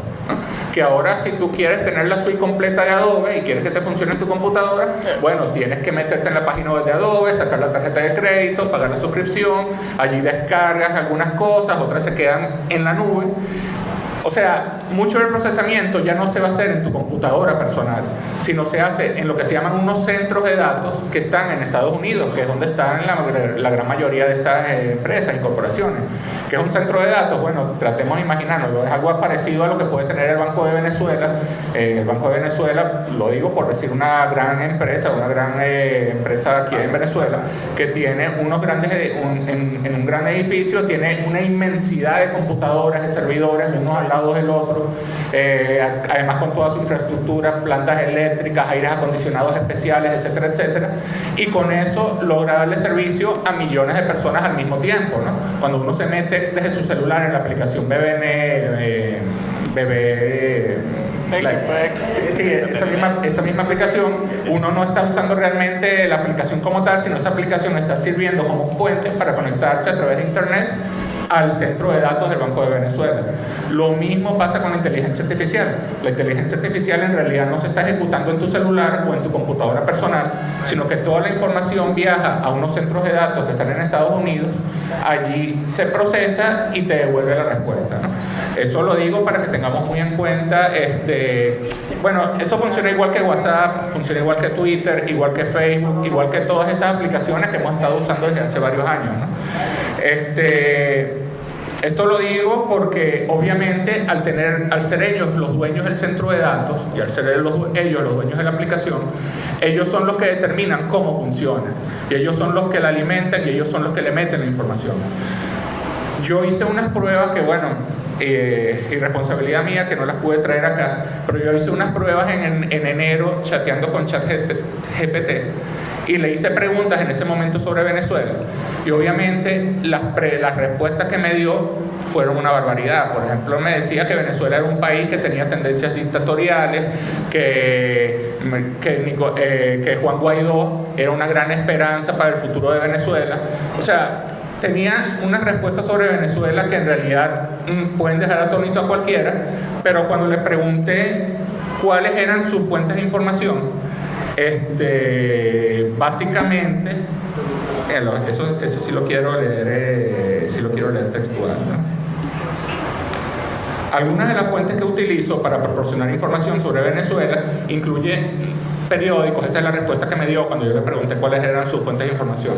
que ahora si tú quieres tener la suite completa de Adobe y quieres que te funcione tu computadora, bueno, tienes que meterte en la página web de Adobe, sacar la tarjeta de crédito, pagar la suscripción, allí descargas algunas cosas, otras se quedan en la nube. O sea, mucho del procesamiento ya no se va a hacer en tu computadora personal, sino se hace en lo que se llaman unos centros de datos que están en Estados Unidos, que es donde están la, gran mayoría de estas eh, empresas y corporaciones. ¿Qué es un centro de datos? Bueno, tratemos de imaginarlo, es algo parecido a lo que puede tener el Banco de Venezuela. Eh, el Banco de Venezuela, lo digo por decir una gran empresa, una gran eh, empresa aquí en Venezuela, que tiene unos grandes, en, en, un gran edificio, tiene una inmensidad de computadoras, de servidores, unos al lado del otro, eh, además con toda su infraestructura, plantas eléctricas, aires acondicionados especiales, etcétera, etcétera, y con eso logra darle servicio a millones de personas al mismo tiempo. ¿no? Cuando uno se mete desde su celular en la aplicación BBN, eh, sí, esa, misma, esa misma aplicación, uno no está usando realmente la aplicación como tal, sino esa aplicación está sirviendo como puente para conectarse a través de Internet al centro de datos del Banco de Venezuela. Lo mismo pasa con la inteligencia artificial. La inteligencia artificial en realidad no se está ejecutando en tu celular o en tu computadora personal, sino que toda la información viaja a unos centros de datos que están en Estados Unidos, allí se procesa y te devuelve la respuesta. Eso lo digo para que tengamos muy en cuenta, este, bueno, eso funciona igual que WhatsApp, funciona igual que Twitter, igual que Facebook, igual que todas estas aplicaciones que hemos estado usando desde hace varios años. Este, esto lo digo porque obviamente al, tener, al ser ellos los dueños del centro de datos y al ser ellos los dueños de la aplicación, ellos son los que determinan cómo funciona y ellos son los que la alimentan y ellos son los que le meten la información. Yo hice unas pruebas que, bueno, eh, irresponsabilidad mía que no las pude traer acá, pero yo hice unas pruebas en, en enero chateando con ChatGPT y le hice preguntas en ese momento sobre Venezuela y obviamente las, respuestas que me dio fueron una barbaridad. Por ejemplo, me decía que Venezuela era un país que tenía tendencias dictatoriales, que, que, eh, que Juan Guaidó era una gran esperanza para el futuro de Venezuela. O sea, tenía unas respuestas sobre Venezuela que en realidad mm, pueden dejar atónito a cualquiera, pero cuando le pregunté cuáles eran sus fuentes de información, este, básicamente, eso, eso sí lo quiero leer, eh, lo quiero leer textual. Algunas de las fuentes que utilizo para proporcionar información sobre Venezuela incluye periódicos, esta es la respuesta que me dio cuando yo le pregunté cuáles eran sus fuentes de información.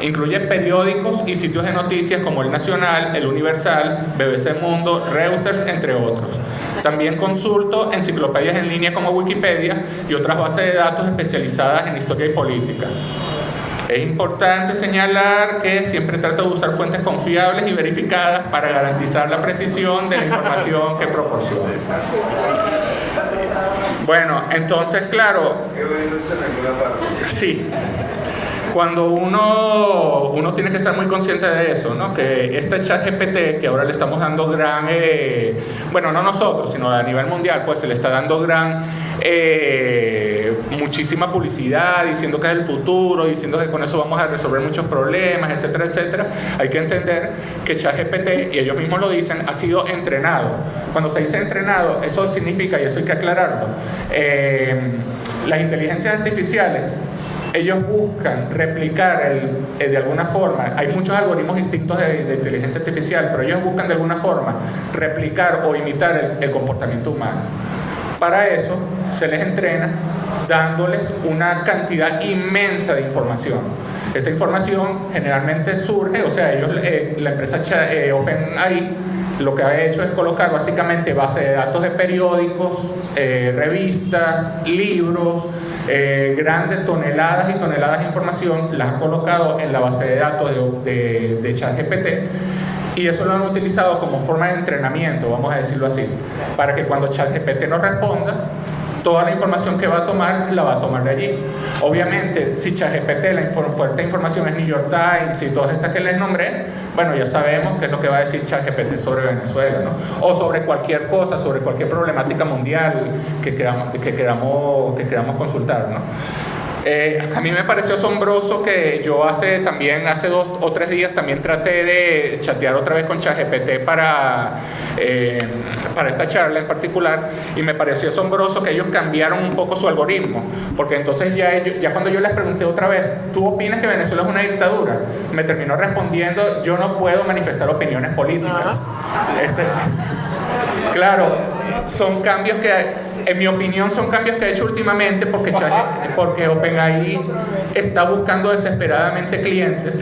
Incluye periódicos y sitios de noticias como El Nacional, El Universal, BBC Mundo, Reuters, entre otros. También consulto enciclopedias en línea como Wikipedia y otras bases de datos especializadas en historia y política. Es importante señalar que siempre trato de usar fuentes confiables y verificadas para garantizar la precisión de la información que proporciono. Bueno, entonces, claro. Sí. Cuando uno, uno tiene que estar muy consciente de eso, ¿no? que este chat GPT, que ahora le estamos dando gran, eh, bueno, no nosotros, sino a nivel mundial, pues se le está dando gran, eh, muchísima publicidad, diciendo que es el futuro, diciendo que con eso vamos a resolver muchos problemas, etcétera, etcétera. Hay que entender que ChatGPT, y ellos mismos lo dicen, ha sido entrenado. Cuando se dice entrenado, eso significa, y eso hay que aclararlo, eh, las inteligencias artificiales ellos buscan replicar el, eh, de alguna forma, hay muchos algoritmos distintos de, inteligencia artificial, pero ellos buscan de alguna forma replicar o imitar el, comportamiento humano. Para eso se les entrena dándoles una cantidad inmensa de información. Esta información generalmente surge, o sea, ellos, eh, la empresa eh, OpenAI lo que ha hecho es colocar básicamente base de datos de periódicos, eh, revistas, libros, eh, grandes toneladas y toneladas de información, las ha colocado en la base de datos de, de, ChatGPT y eso lo han utilizado como forma de entrenamiento, vamos a decirlo así, para que cuando ChatGPT nos responda, toda la información que va a tomar la va a tomar de allí. Obviamente, si ChatGPT, la fuerte información es New York Times y todas estas que les nombré, bueno, ya sabemos qué es lo que va a decir ChatGPT sobre Venezuela, ¿no? O sobre cualquier cosa, sobre cualquier problemática mundial que queramos, que queramos, que queramos consultar, ¿no? Eh, a mí me pareció asombroso que yo hace también, hace dos o tres días también traté de chatear otra vez con ChatGPT para, eh, para esta charla en particular y me pareció asombroso que ellos cambiaron un poco su algoritmo, porque entonces ya, ellos, ya cuando yo les pregunté otra vez, ¿tú opinas que Venezuela es una dictadura? Me terminó respondiendo, yo no puedo manifestar opiniones políticas. Claro, son cambios que, en mi opinión, son cambios que ha hecho últimamente porque, porque OpenAI está buscando desesperadamente clientes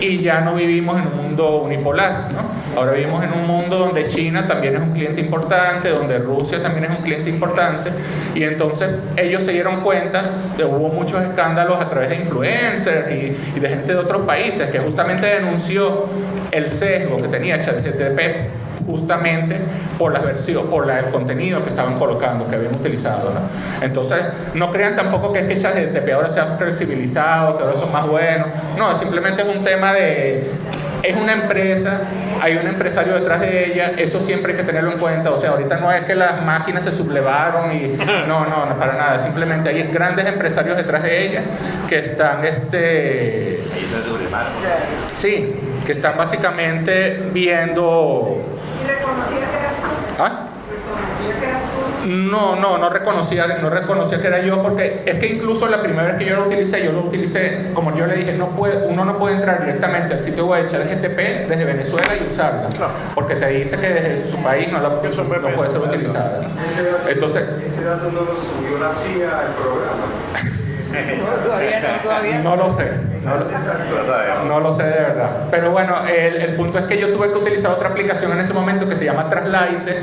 y ya no vivimos en un mundo unipolar. ¿no? Ahora vivimos en un mundo donde China también es un cliente importante, donde Rusia también es un cliente importante y entonces ellos se dieron cuenta de hubo muchos escándalos a través de influencers y, y de gente de otros países que justamente denunció el sesgo que tenía ChatGPT justamente por la versión, por la, el contenido que estaban colocando, que habían utilizado. ¿no? Entonces, no crean tampoco que es que ChatGPT ahora se ha flexibilizado, que ahora son más buenos. No, simplemente es un tema de es una empresa, hay un empresario detrás de ella, eso siempre hay que tenerlo en cuenta. O sea, ahorita no es que las máquinas se sublevaron y no, no, no para nada. Simplemente hay grandes empresarios detrás de ella que están, este, sí, que están básicamente viendo reconocía que eras tú? ¿Ah? No, no, no reconocía, no reconocía que era yo porque es que incluso la primera vez que yo lo utilicé, yo lo utilicé, como yo le dije, no puede, uno no puede entrar directamente al sitio web de GTP desde Venezuela y usarla, porque te dice que desde su país no, la, no puede ser utilizada. Entonces, ese dato no lo subió la CIA al programa. no, lo sé. No, lo sé de verdad. Pero bueno, el, punto es que yo tuve que utilizar otra aplicación en ese momento que se llama Translite.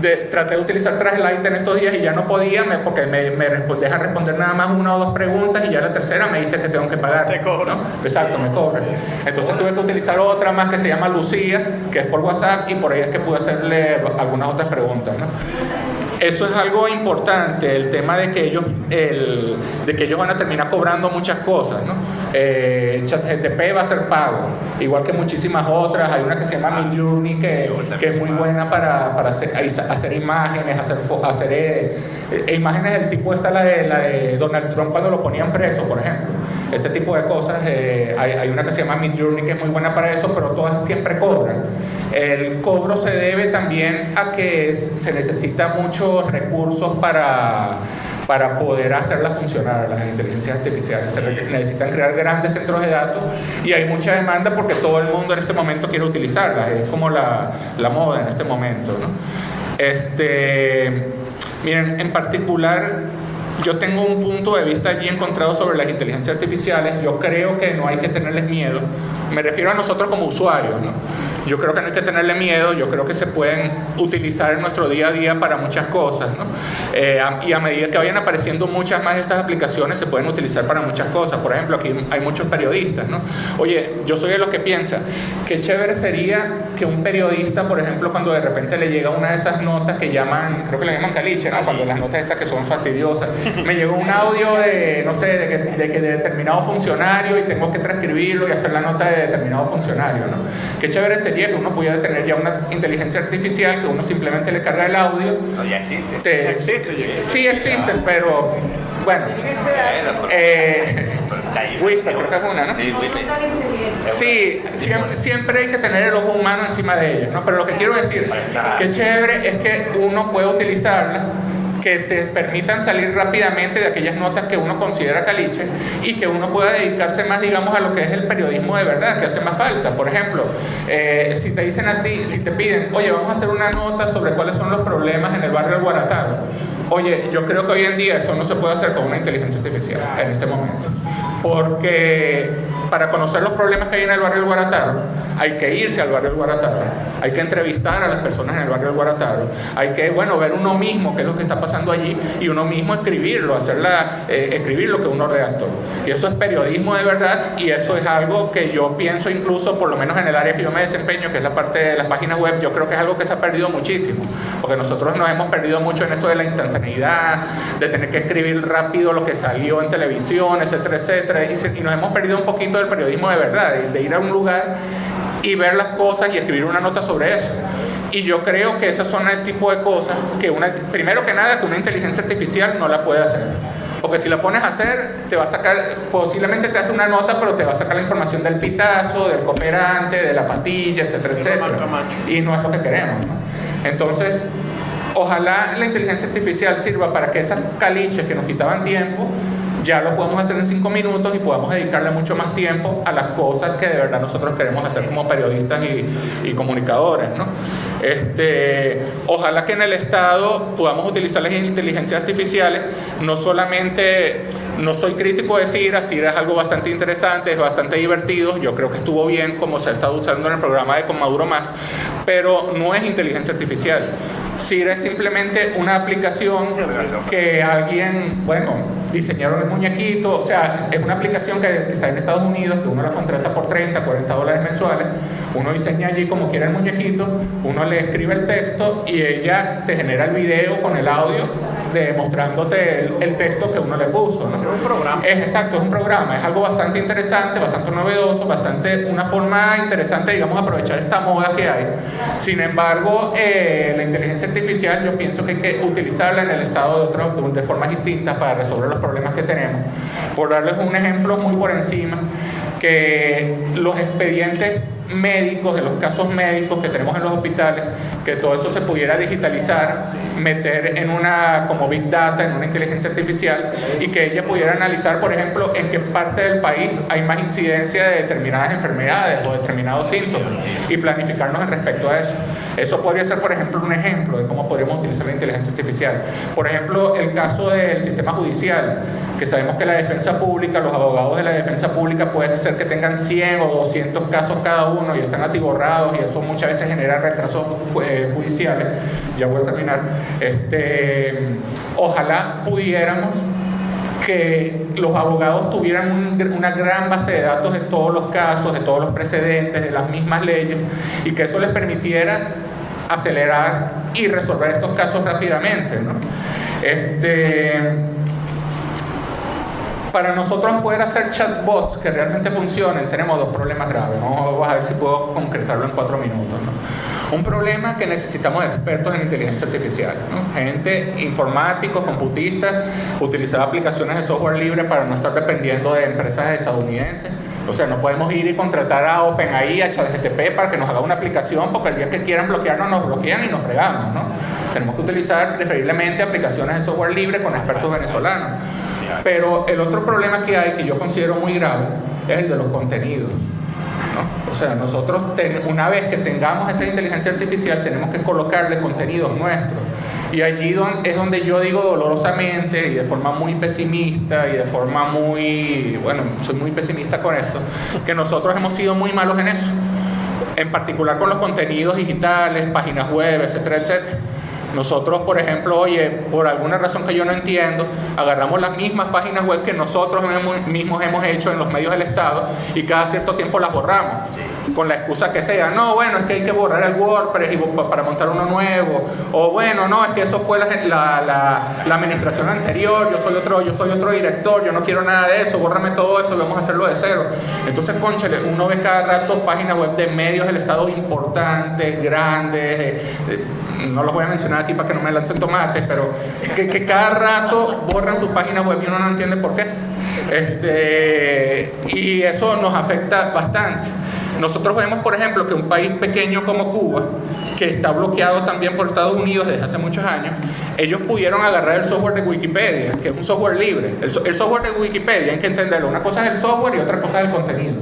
De, traté de utilizar Translite en estos días y ya no podía porque me, me deja responder nada más una o dos preguntas y ya la tercera me dice que tengo que pagar. Te cobra. Exacto, me cobra. Entonces tuve que utilizar otra más que se llama Lucía, que es por WhatsApp y por ahí es que pude hacerle algunas otras preguntas. ¿no? Eso es algo importante, el tema de que ellos, el, de que ellos van a terminar cobrando muchas cosas. ¿no? Eh, ChatGTP va a ser pago, igual que muchísimas otras. Hay una que se llama Midjourney que, que es muy buena para, para hacer, hacer, imágenes, hacer, hacer eh, eh, imágenes del tipo, esta la de, la de Donald Trump cuando lo ponían preso, por ejemplo. Ese tipo de cosas. Eh, hay, hay, una que se llama Midjourney que es muy buena para eso, pero todas siempre cobran. El cobro se debe también a que se necesita muchos recursos para, para poder hacerlas funcionar, las inteligencias artificiales. Se necesitan crear grandes centros de datos y hay mucha demanda porque todo el mundo en este momento quiere utilizarlas. Es como la, la moda en este momento. ¿no? Este, miren, en particular yo tengo un punto de vista allí encontrado sobre las inteligencias artificiales. Yo creo que no hay que tenerles miedo. Me refiero a nosotros como usuarios. ¿no? Yo creo que no hay que tenerle miedo, yo creo que se pueden utilizar en nuestro día a día para muchas cosas, ¿no? Eh, y a medida que vayan apareciendo muchas más de estas aplicaciones, se pueden utilizar para muchas cosas. Por ejemplo, aquí hay muchos periodistas, ¿no? Oye, yo soy de los que piensa, qué chévere sería que un periodista, por ejemplo, cuando de repente le llega una de esas notas que llaman, creo que le llaman caliche, ¿no? Cuando las notas esas que son fastidiosas, me llegó un audio de, no sé, de que, de que de determinado funcionario y tengo que transcribirlo y hacer la nota de determinado funcionario, ¿no? Qué chévere sería que uno pudiera tener ya una inteligencia artificial que uno simplemente le carga el audio. No, ya existe. existe, Sí existen, pero bueno. Eh, Whisper, creo que es una, ¿no? Sí, siempre, siempre, hay que tener el ojo humano encima de ellos, ¿no? Pero lo que quiero decir, que chévere es que uno puede utilizarlas que te permitan salir rápidamente de aquellas notas que uno considera caliche y que uno pueda dedicarse más, digamos, a lo que es el periodismo de verdad, que hace más falta. Por ejemplo, eh, si te dicen a ti, si te piden, oye, vamos a hacer una nota sobre cuáles son los problemas en el barrio del Guarataro. Oye, yo creo que hoy en día eso no se puede hacer con una inteligencia artificial en este momento. Porque para conocer los problemas que hay en el barrio del Guarataro, hay que irse al barrio del Guarataro, hay que entrevistar a las personas en el barrio del Guarataro, hay que, bueno, ver uno mismo qué es lo que está pasando allí y uno mismo escribirlo, hacerla, eh, escribir lo que uno redactó. Y eso es periodismo de verdad y eso es algo que yo pienso incluso, por lo menos en el área que yo me desempeño, que es la parte de las páginas web, yo creo que es algo que se ha perdido muchísimo, porque nosotros nos hemos perdido mucho en eso de la instantaneidad, de tener que escribir rápido lo que salió en televisión, etcétera, etcétera, y, nos hemos perdido un poquito del periodismo de verdad, de ir a un lugar y ver las cosas y escribir una nota sobre eso. Y yo creo que esas son el tipo de cosas que una, primero que nada, que una inteligencia artificial no la puede hacer. Porque si la pones a hacer, te va a sacar, posiblemente te hace una nota, pero te va a sacar la información del pitazo, del cooperante, de la pastilla, etcétera, etcétera. Y no es lo que queremos. ¿no? Entonces, ojalá la inteligencia artificial sirva para que esas caliches que nos quitaban tiempo, ya lo podemos hacer en cinco minutos y podamos dedicarle mucho más tiempo a las cosas que de verdad nosotros queremos hacer como periodistas y, y comunicadores. ¿no? Este, ojalá que en el Estado podamos utilizar las inteligencias artificiales, no solamente, no soy crítico de CIRA, CIRA es algo bastante interesante, es bastante divertido, yo creo que estuvo bien como se ha estado usando en el programa de Con Maduro Más, pero no es inteligencia artificial. CIRA es simplemente una aplicación que alguien, bueno, diseñaron el muñequito, o sea, es una aplicación que está en Estados Unidos, que uno la contrata por 30, 40 dólares mensuales, uno diseña allí como quiere el muñequito, uno le escribe el texto y ella te genera el video con el audio demostrándote el, el texto que uno le puso. ¿no? Es un programa. Es exacto, es un programa, es algo bastante interesante, bastante novedoso, bastante una forma interesante, digamos, aprovechar esta moda que hay. Sin embargo, eh, la inteligencia artificial yo pienso que hay que utilizarla en el estado de, otro, de formas distintas para resolver los problemas que tenemos. Por darles un ejemplo muy por encima, que los expedientes médicos, de los casos médicos que tenemos en los hospitales, que todo eso se pudiera digitalizar, meter en una como big data, en una inteligencia artificial y que ella pudiera analizar, por ejemplo, en qué parte del país hay más incidencia de determinadas enfermedades o determinados síntomas y planificarnos en respecto a eso. Eso podría ser, por ejemplo, un ejemplo de cómo podríamos utilizar la inteligencia artificial. Por ejemplo, el caso del sistema judicial, que sabemos que la defensa pública, los abogados de la defensa pública puede ser que tengan 100 o 200 casos cada uno y están atiborrados y eso muchas veces genera retrasos eh, judiciales. Ya voy a terminar. Este, ojalá pudiéramos que los abogados tuvieran un, una gran base de datos de todos los casos, de todos los precedentes, de las mismas leyes, y que eso les permitiera acelerar y resolver estos casos rápidamente. ¿no? Este, para nosotros poder hacer chatbots que realmente funcionen, tenemos dos problemas graves. Vamos a ver si puedo concretarlo en cuatro minutos. Un problema que necesitamos expertos en inteligencia artificial, gente informáticos, computistas, utilizar aplicaciones de software libre para no estar dependiendo de empresas estadounidenses. O sea, no podemos ir y contratar a OpenAI, a ChatGPT para que nos haga una aplicación porque el día que quieran bloquearnos nos bloquean y nos fregamos. ¿no? Tenemos que utilizar preferiblemente aplicaciones de software libre con expertos venezolanos. Pero el otro problema que hay, que yo considero muy grave, es el de los contenidos. O sea, nosotros una vez que tengamos esa inteligencia artificial tenemos que colocarle contenidos nuestros. Y allí es donde yo digo dolorosamente y de forma muy pesimista y de forma muy, bueno, soy muy pesimista con esto, que nosotros hemos sido muy malos en eso. En particular con los contenidos digitales, páginas web, etcétera, etcétera. Nosotros, por ejemplo, oye, por alguna razón que yo no entiendo, agarramos las mismas páginas web que nosotros mismos hemos hecho en los medios del Estado y cada cierto tiempo las borramos. Con la excusa que sea, no, bueno, es que hay que borrar el WordPress para montar uno nuevo. O bueno, no, es que eso fue la, la, la, la administración anterior, yo soy, otro, yo soy otro director, yo no quiero nada de eso, bórrame todo eso, vamos a hacerlo de cero. Entonces, conchale, uno ve cada rato páginas web de medios del Estado importantes, grandes, eh, eh, no los voy a mencionar aquí para que no me lancen tomates, pero que, que, cada rato borran su página web y uno no entiende por qué. Este, y eso nos afecta bastante. Nosotros vemos, por ejemplo, que un país pequeño como Cuba, que está bloqueado también por Estados Unidos desde hace muchos años, ellos pudieron agarrar el software de Wikipedia, que es un software libre. El, software de Wikipedia, hay que entenderlo, una cosa es el software y otra cosa es el contenido.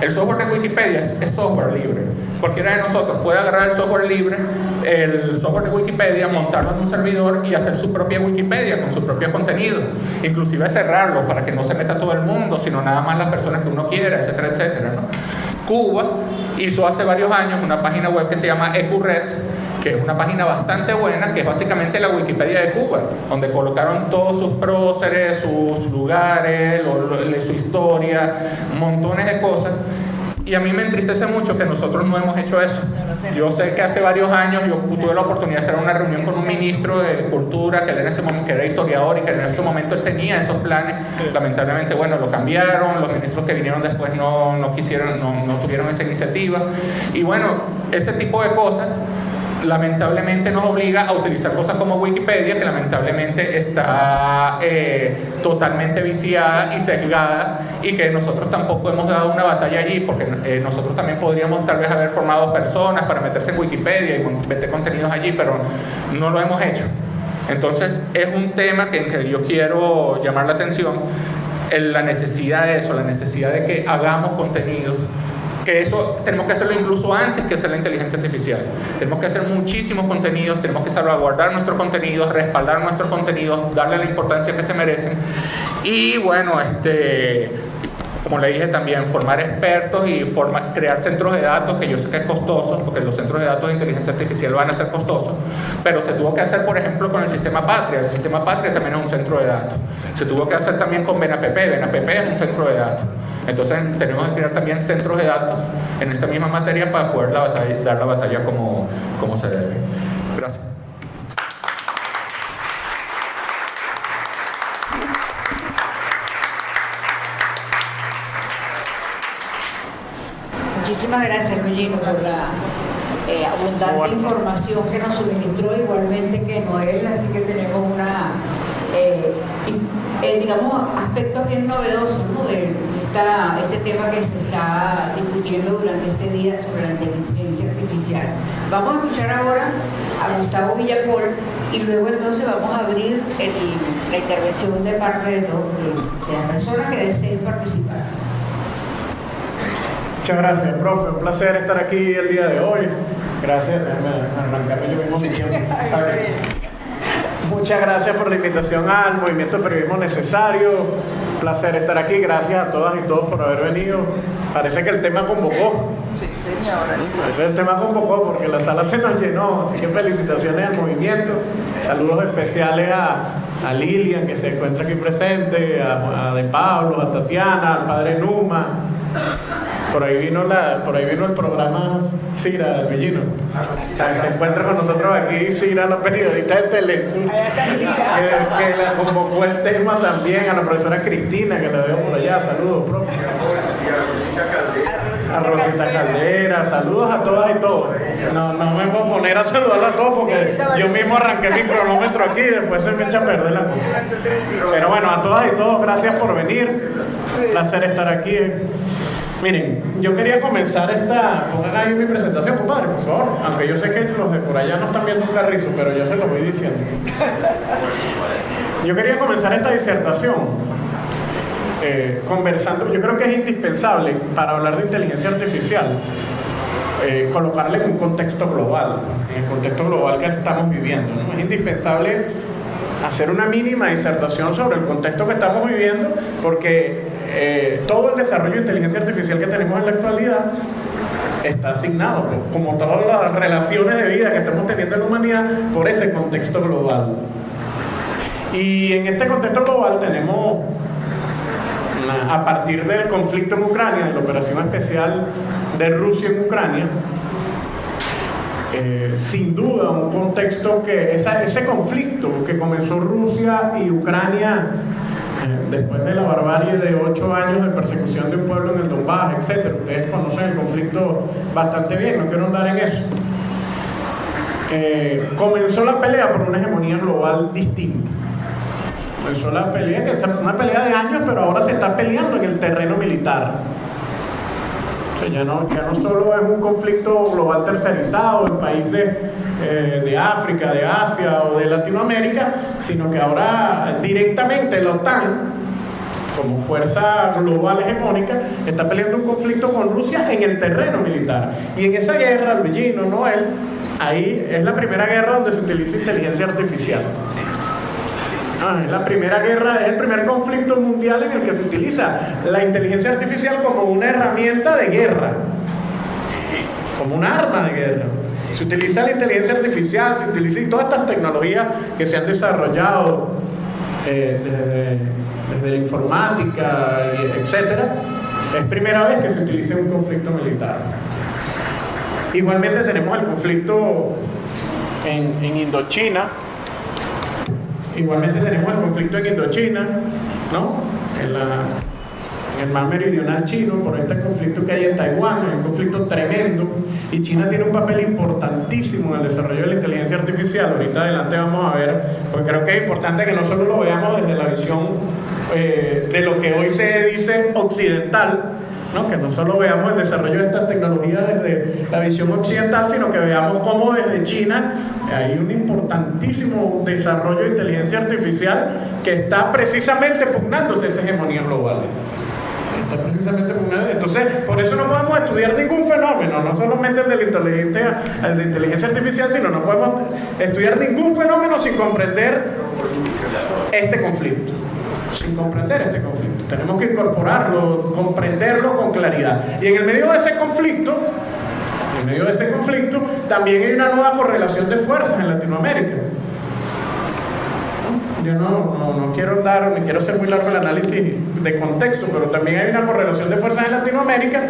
El software de Wikipedia es, es software libre. Cualquiera de nosotros puede agarrar el software libre, el software de Wikipedia, montarlo en un servidor y hacer su propia Wikipedia con su propio contenido. Inclusive cerrarlo para que no se meta todo el mundo, sino nada más las personas que uno quiera, etcétera, etcétera. ¿no? Cuba hizo hace varios años una página web que se llama EcuRed, que es una página bastante buena, que es básicamente la Wikipedia de Cuba, donde colocaron todos sus próceres, sus lugares, su historia, montones de cosas. Y a mí me entristece mucho que nosotros no hemos hecho eso. Yo sé que hace varios años yo tuve la oportunidad de estar en una reunión con un ministro de Cultura que, él en ese momento, que era historiador y que en ese momento él tenía esos planes. Lamentablemente, bueno, lo cambiaron, los ministros que vinieron después no, no quisieron, no, no tuvieron esa iniciativa. Y bueno, ese tipo de cosas lamentablemente nos obliga a utilizar cosas como Wikipedia, que lamentablemente está eh, totalmente viciada y sesgada y que nosotros tampoco hemos dado una batalla allí, porque eh, nosotros también podríamos tal vez haber formado personas para meterse en Wikipedia y meter contenidos allí, pero no lo hemos hecho. Entonces es un tema que, en que yo quiero llamar la atención, en la necesidad de eso, la necesidad de que hagamos contenidos que eso tenemos que hacerlo incluso antes que hacer la inteligencia artificial. Tenemos que hacer muchísimos contenidos, tenemos que salvaguardar nuestros contenidos, respaldar nuestros contenidos, darle la importancia que se merecen. Y bueno, este, como le dije también, formar expertos y crear centros de datos, que yo sé que es costoso, porque los centros de datos de inteligencia artificial van a ser costosos, pero se tuvo que hacer, por ejemplo, con el sistema Patria. El sistema Patria también es un centro de datos. Se tuvo que hacer también con BNPP. BNPP es un centro de datos. Entonces tenemos que crear también centros de datos en esta misma materia para poder dar la batalla como, como se debe. Gracias. Muchísimas gracias, Luigi, por la eh, abundante información que nos suministró, igualmente que Noel, así que tenemos una, eh, eh, digamos, aspectos bien novedosos de este tema que se está discutiendo durante este día sobre la inteligencia artificial. Vamos a escuchar ahora a Gustavo Villapol y luego entonces vamos a abrir la intervención de parte de, de las personas que deseen participar. Muchas gracias, profe. Un placer estar aquí el día de hoy. Gracias. Arrancarme yo mismo Muchas gracias por la invitación al Movimiento Periodismo Necesario. Placer estar aquí. Gracias a todas y todos por haber venido. Parece que el tema convocó. Sí, señora. Parece que el tema convocó porque la sala se nos llenó. Así que felicitaciones al movimiento. Saludos especiales a, a Lilian, que se encuentra aquí presente, a, a De Pablo, a Tatiana, al padre Numa por ahí vino, la, por ahí vino el programa Cira del Villino. Se encuentra con nosotros aquí Cira, la periodista de Televisión, que, que la convocó el tema también a la profesora Cristina, que la veo por allá. Saludos, profe. Y a Rosita Caldera. A Rosita Caldera, saludos a todas y todos. No, no me voy a poner a saludar a todos porque yo mismo arranqué mi cronómetro aquí y después se me echa a perder la cosa. Pero bueno, a todas y todos, gracias por venir. Placer estar aquí. Miren, yo quería comenzar esta, pongan ahí mi presentación, compadre, por favor, aunque yo sé que los de por allá no están viendo un carrizo, pero yo se lo voy diciendo. Yo quería comenzar esta disertación eh, conversando, yo creo que es indispensable para hablar de inteligencia artificial, eh, en un contexto global, en el contexto global que estamos viviendo. Es indispensable hacer una mínima disertación sobre el contexto que estamos viviendo, porque eh, todo el desarrollo de inteligencia artificial que tenemos en la actualidad está asignado, como todas las relaciones de vida que estamos teniendo en la humanidad, por ese contexto global. Y en este contexto global tenemos, a partir del conflicto en Ucrania, de la operación especial de Rusia en Ucrania, eh, sin duda un contexto que ese conflicto que comenzó Rusia y Ucrania después de la barbarie de ocho años de persecución de un pueblo en el Donbass, etc. Ustedes conocen el conflicto bastante bien, no quiero andar en eso. Eh, comenzó la pelea por una hegemonía global distinta. Comenzó la pelea, que es una pelea de años, pero ahora se está peleando en el terreno militar ya no, ya no solo es un conflicto global tercerizado en países eh, de África, de Asia o de Latinoamérica, sino que ahora directamente la OTAN, como fuerza global hegemónica, está peleando un conflicto con Rusia en el terreno militar. Y en esa guerra, Luigi, no Noel, ahí es la primera guerra donde se utiliza inteligencia artificial. Ah, es la primera guerra, es el primer conflicto mundial en el que se utiliza la inteligencia artificial como una herramienta de guerra, como un arma de guerra. Se utiliza la inteligencia artificial, se utiliza todas estas tecnologías que se han desarrollado eh, desde, la informática, etcétera. Es primera vez que se utiliza un conflicto militar. Igualmente tenemos el conflicto en, en Indochina, Igualmente tenemos el conflicto en Indochina, ¿no? El mar meridional chino, por este conflicto que hay en Taiwán, es un conflicto tremendo, y China tiene un papel importantísimo en el desarrollo de la inteligencia artificial. Ahorita adelante vamos a ver, porque creo que es importante que no solo lo veamos desde la visión eh, de lo que hoy se dice occidental, ¿no? que no solo veamos el desarrollo de estas tecnologías desde la visión occidental, sino que veamos cómo desde China hay un importantísimo desarrollo de inteligencia artificial que está precisamente pugnándose esa hegemonía global. Precisamente pugnando. Entonces, por eso no podemos estudiar ningún fenómeno, no solamente el de la inteligencia, el de inteligencia artificial, sino no podemos estudiar ningún fenómeno sin comprender este conflicto sin comprender este conflicto. Tenemos que incorporarlo, comprenderlo con claridad. Y en el medio de ese conflicto, en medio de ese conflicto, también hay una nueva correlación de fuerzas en Latinoamérica. Yo no, no, quiero dar, ni quiero ser muy largo el análisis de contexto, pero también hay una correlación de fuerzas en Latinoamérica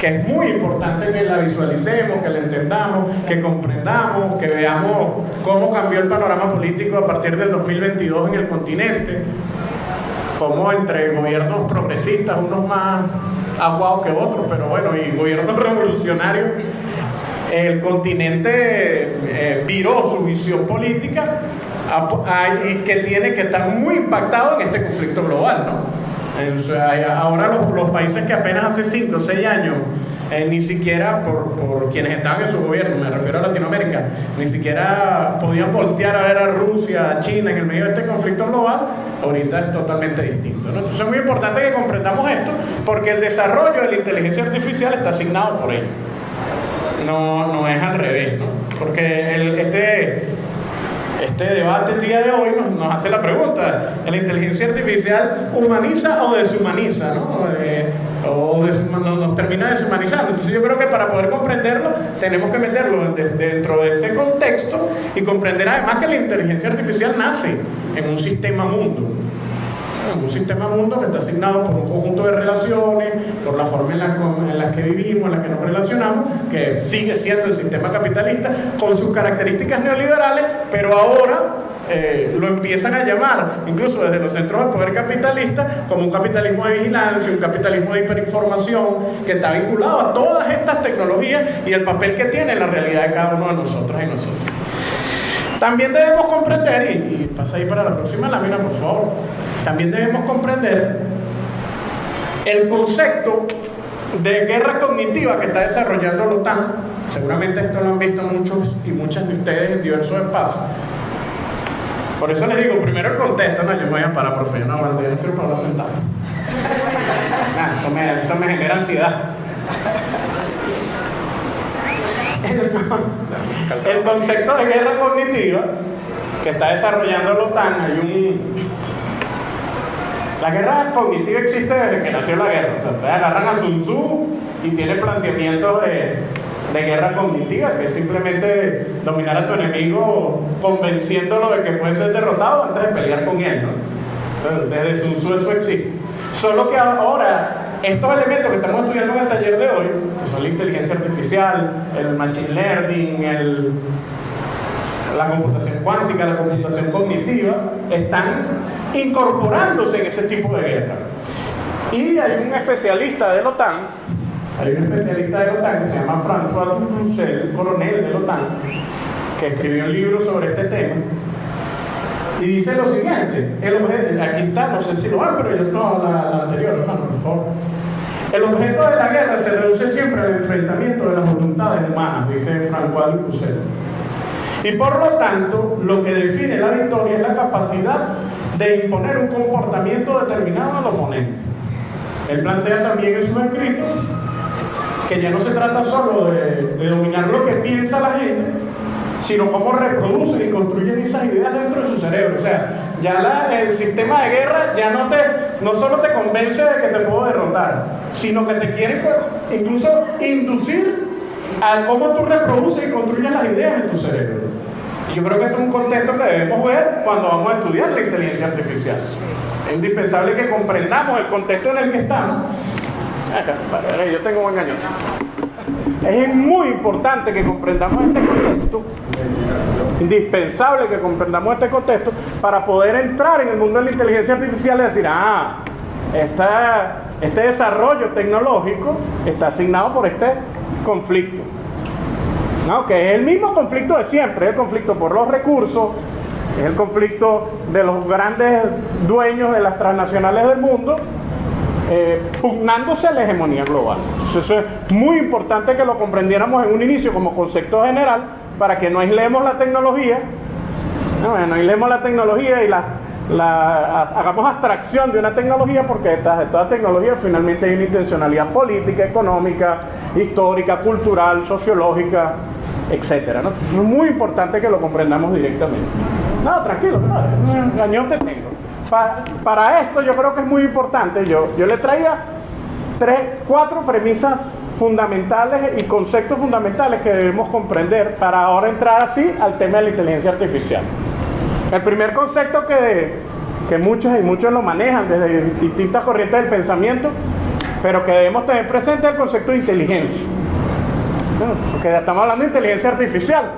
que es muy importante que la visualicemos, que la entendamos, que comprendamos, que veamos cómo cambió el panorama político a partir del 2022 en el continente como entre gobiernos progresistas, unos más aguados que otros, pero bueno, y gobiernos revolucionarios, el continente eh, viró su visión política y que tiene que estar muy impactado en este conflicto global, ¿no? ahora los, países que apenas hace 5 o 6 años eh, ni siquiera por, por, quienes estaban en su gobierno, me refiero a Latinoamérica, ni siquiera podían voltear a ver a Rusia, a China en el medio de este conflicto global, ahorita es totalmente distinto. Entonces es muy importante que comprendamos esto porque el desarrollo de la inteligencia artificial está asignado por ello. No, no es al revés, ¿no? porque el, este, este debate el día de hoy nos, hace la pregunta, ¿la inteligencia artificial humaniza o deshumaniza? ¿no? Eh, o nos, termina deshumanizando. Entonces yo creo que para poder comprenderlo tenemos que meterlo dentro de ese contexto y comprender además que la inteligencia artificial nace en un sistema mundo un sistema mundo que está asignado por un conjunto de relaciones, por la forma en la, que vivimos, en la que nos relacionamos, que sigue siendo el sistema capitalista con sus características neoliberales, pero ahora eh, lo empiezan a llamar, incluso desde los centros de poder capitalista, como un capitalismo de vigilancia, un capitalismo de hiperinformación, que está vinculado a todas estas tecnologías y el papel que tiene en la realidad de cada uno de nosotros y nosotros. También debemos comprender, y, y pasa ahí para la próxima lámina, por favor, también debemos comprender el concepto de guerra cognitiva que está desarrollando la OTAN. Seguramente esto lo han visto muchos y muchas de ustedes en diversos espacios. Por eso les digo, primero el contexto, no, yo me voy a parar, profe, no, no, yo no para sentado. eso, me, eso me genera ansiedad. El, concepto de guerra cognitiva que está desarrollando la OTAN, hay un, la guerra cognitiva existe desde que nació la guerra. O ustedes agarran a Sun Tzu y tiene planteamientos de, de guerra cognitiva, que es simplemente dominar a tu enemigo convenciéndolo de que puede ser derrotado antes de pelear con él. ¿no? desde Sun Tzu eso existe. Solo que ahora, estos elementos que estamos estudiando en el taller de hoy, que son la inteligencia artificial, el machine learning, el, la computación cuántica, la computación cognitiva, están incorporándose en ese tipo de guerra. Y hay un especialista de la OTAN, hay un especialista de la OTAN que se llama François Ducel, coronel de la OTAN, que escribió un libro sobre este tema. Y dice lo siguiente, el objeto, aquí está, no sé si lo van, pero yo no, la, anterior. El objeto de la guerra se reduce siempre al enfrentamiento de las voluntades humanas, dice François Ducel. Y por lo tanto, lo que define la victoria es la capacidad de imponer un comportamiento determinado al oponente. Él plantea también en sus escritos que ya no se trata solo de, dominar lo que piensa la gente, sino cómo reproducen y construyen esas ideas dentro de su cerebro. O sea, ya el sistema de guerra ya no, te, no solo te convence de que te puedo derrotar, sino que te quiere incluso inducir a cómo tú reproduces y construyes las ideas en tu cerebro. Yo creo que este es un contexto que debemos ver cuando vamos a estudiar la inteligencia artificial. Es indispensable que comprendamos el contexto en el que estamos. Acá, para, yo tengo un engaño. Es muy importante que comprendamos este contexto, indispensable que comprendamos este contexto para poder entrar en el mundo de la inteligencia artificial y decir, ah, este desarrollo tecnológico está asignado por este conflicto. ¿no? Que es el mismo conflicto de siempre, es el conflicto por los recursos, es el conflicto de los grandes dueños de las transnacionales del mundo, eh, pugnándose la hegemonía global. Entonces eso es muy importante que lo comprendiéramos en un inicio como concepto general para que no aislemos la tecnología, no, no aislemos la tecnología y la, hagamos abstracción de una tecnología porque detrás de toda tecnología finalmente hay una intencionalidad política, económica, histórica, cultural, sociológica, etcétera. ¿no? Entonces es muy importante que lo comprendamos directamente. No, tranquilo, no, te tengo. Para esto yo creo que es muy importante, yo, yo le traía tres, cuatro premisas fundamentales y conceptos fundamentales que debemos comprender para ahora entrar así al tema de la inteligencia artificial. El primer concepto que, que muchos y muchos lo manejan desde distintas corrientes del pensamiento, pero que debemos tener presente es el concepto de inteligencia. Porque ya estamos hablando de inteligencia artificial.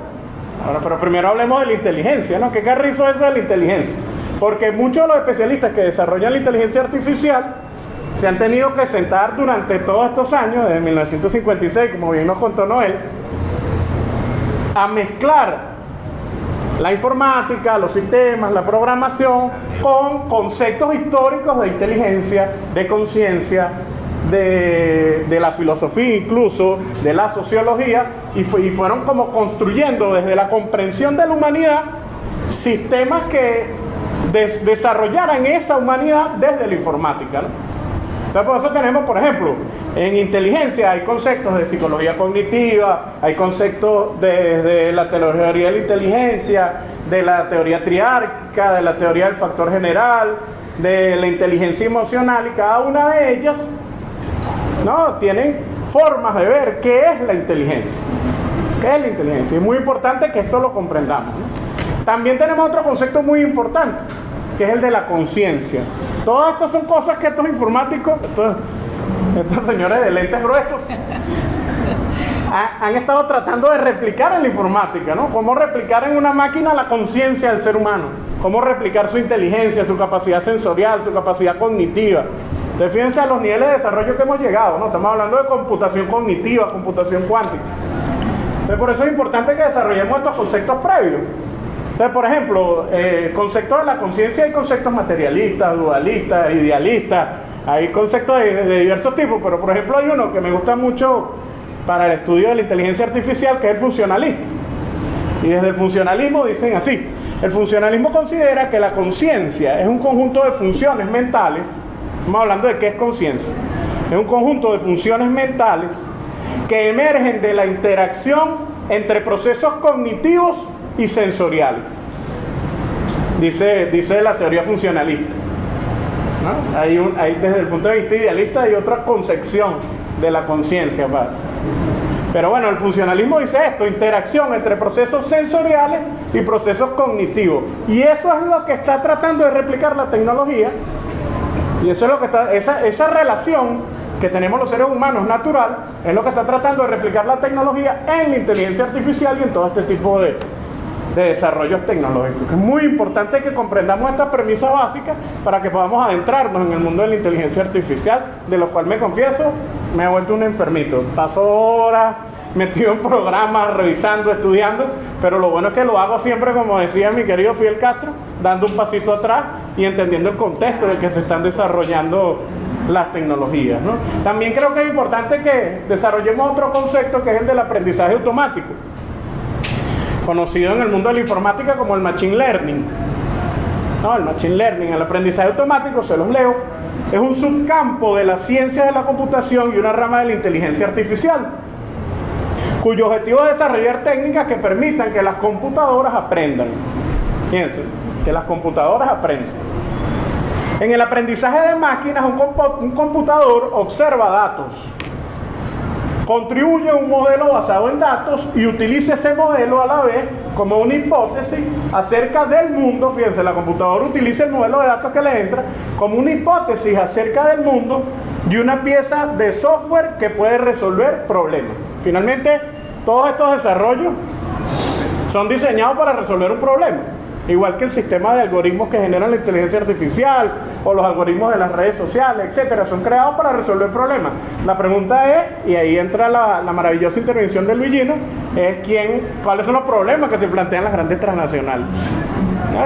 Ahora, pero primero hablemos de la inteligencia, ¿no? ¿Qué carrizo es eso de la inteligencia? Porque muchos de los especialistas que desarrollan la inteligencia artificial se han tenido que sentar durante todos estos años, desde 1956, como bien nos contó Noel, a mezclar la informática, los sistemas, la programación, con conceptos históricos de inteligencia, de conciencia, de, la filosofía incluso, de la sociología, y, fueron como construyendo desde la comprensión de la humanidad sistemas que desarrollaran esa humanidad desde la informática. Entonces, por eso tenemos, por ejemplo, en inteligencia hay conceptos de psicología cognitiva, hay conceptos de, la teoría de la inteligencia, de la teoría triárquica, de la teoría del factor general, de la inteligencia emocional, y cada una de ellas ¿no? tienen formas de ver qué es la inteligencia. ¿Qué es la inteligencia? Es muy importante que esto lo comprendamos. También tenemos otro concepto muy importante, que es el de la conciencia. Todas estas son cosas que estos informáticos, estos, señores de lentes gruesos, han estado tratando de replicar en la informática, ¿no? Cómo replicar en una máquina la conciencia del ser humano, cómo replicar su inteligencia, su capacidad sensorial, su capacidad cognitiva. Entonces fíjense a los niveles de desarrollo que hemos llegado, ¿no? Estamos hablando de computación cognitiva, computación cuántica. Entonces por eso es importante que desarrollemos estos conceptos previos. Entonces, por ejemplo, eh, conceptos de la conciencia hay conceptos materialistas, dualistas, idealistas, hay conceptos de, diversos tipos, pero por ejemplo hay uno que me gusta mucho para el estudio de la inteligencia artificial, que es el funcionalista. Y desde el funcionalismo dicen así, el funcionalismo considera que la conciencia es un conjunto de funciones mentales, estamos hablando de qué es conciencia, es un conjunto de funciones mentales que emergen de la interacción entre procesos cognitivos y sensoriales. Dice, dice la teoría funcionalista. Hay, hay, desde el punto de vista idealista hay otra concepción de la conciencia. Pero bueno, el funcionalismo dice esto, interacción entre procesos sensoriales y procesos cognitivos. Y eso es lo que está tratando de replicar la tecnología. Y eso es lo que está, esa, esa relación que tenemos los seres humanos natural, es lo que está tratando de replicar la tecnología en la inteligencia artificial y en todo este tipo de, de desarrollos tecnológicos. Es muy importante que comprendamos esta premisa básica para que podamos adentrarnos en el mundo de la inteligencia artificial, de lo cual me confieso, me he vuelto un enfermito. Paso horas metido en programas, revisando, estudiando, pero lo bueno es que lo hago siempre, como decía mi querido Fidel Castro, dando un pasito atrás y entendiendo el contexto de que se están desarrollando las tecnologías. También creo que es importante que desarrollemos otro concepto que es el del aprendizaje automático conocido en el mundo de la informática como el Machine Learning. No, el Machine Learning, el aprendizaje automático, se los leo, es un subcampo de la ciencia de la computación y una rama de la inteligencia artificial, cuyo objetivo es desarrollar técnicas que permitan que las computadoras aprendan. Fíjense, que las computadoras aprendan. En el aprendizaje de máquinas, un, computador observa datos, construye un modelo basado en datos y utiliza ese modelo a la vez como una hipótesis acerca del mundo. Fíjense, la computadora utiliza el modelo de datos que le entra como una hipótesis acerca del mundo y una pieza de software que puede resolver problemas. Finalmente, todos estos desarrollos son diseñados para resolver un problema. Igual que el sistema de algoritmos que generan la inteligencia artificial o los algoritmos de las redes sociales, etcétera, son creados para resolver problemas. La pregunta es, y ahí entra la, maravillosa intervención de Luigino, es quién, cuáles son los problemas que se plantean las grandes transnacionales.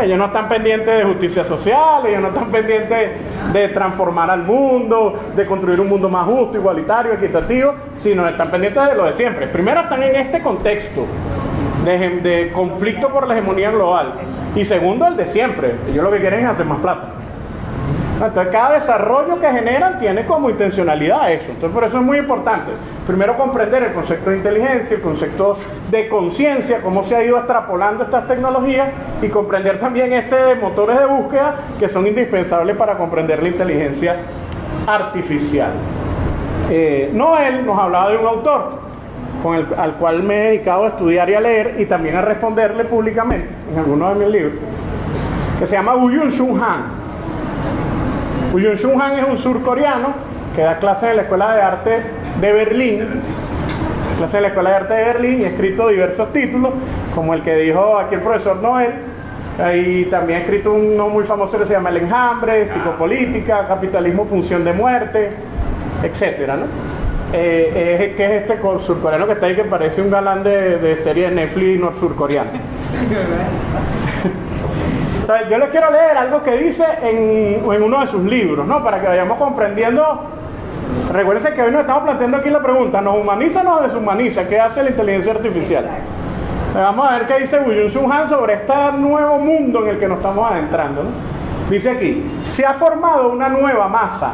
Ellos no están pendientes de justicia social, ellos no están pendientes de transformar al mundo, de construir un mundo más justo, igualitario, equitativo, sino están pendientes de lo de siempre. Primero están en este contexto de, conflicto por la hegemonía global. Y segundo, el de siempre. Ellos lo que quieren es hacer más plata. Entonces, cada desarrollo que generan tiene como intencionalidad eso. Entonces, por eso es muy importante. Primero, comprender el concepto de inteligencia, el concepto de conciencia, cómo se ha ido extrapolando estas tecnologías y comprender también este motores de búsqueda que son indispensables para comprender la inteligencia artificial. Eh, Noel nos hablaba de un autor, con el, al cual me he dedicado a estudiar y a leer y también a responderle públicamente en algunos de mis libros, que se llama Woo Shun Han. Woo Shun Han es un surcoreano que da clases en la Escuela de Arte de Berlín, clases en la Escuela de Arte de Berlín y ha escrito diversos títulos, como el que dijo aquí el profesor Noel, y también ha escrito uno muy famoso que se llama El enjambre, Psicopolítica, Capitalismo, Punción de Muerte, etcétera, ¿no? Eh, que es este surcoreano que está ahí que parece un galán de, de serie de Netflix surcoreano. Entonces, yo les quiero leer algo que dice en, en, uno de sus libros, ¿no? Para que vayamos comprendiendo. Recuérdense que hoy nos estamos planteando aquí la pregunta: ¿nos humaniza o nos deshumaniza? ¿Qué hace la inteligencia artificial? vamos a ver qué dice William Sun Han sobre este nuevo mundo en el que nos estamos adentrando. ¿no? Dice aquí: se ha formado una nueva masa,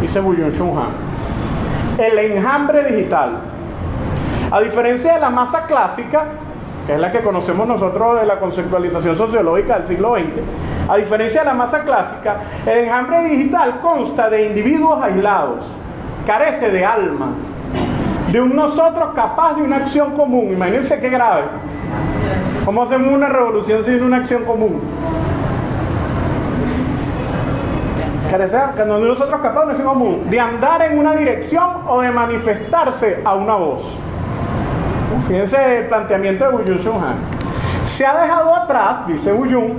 dice William Sun Han el enjambre digital. A diferencia de la masa clásica, que es la que conocemos nosotros de la conceptualización sociológica del siglo XX, a diferencia de la masa clásica, el enjambre digital consta de individuos aislados, carece de alma, de un nosotros capaz de una acción común. Imagínense qué grave. ¿Cómo hacemos una revolución sin una acción común? Que nosotros capaces común de andar en una dirección o de manifestarse a una voz. Fíjense el planteamiento de Wuyun Han. Se ha dejado atrás, dice Wuyun,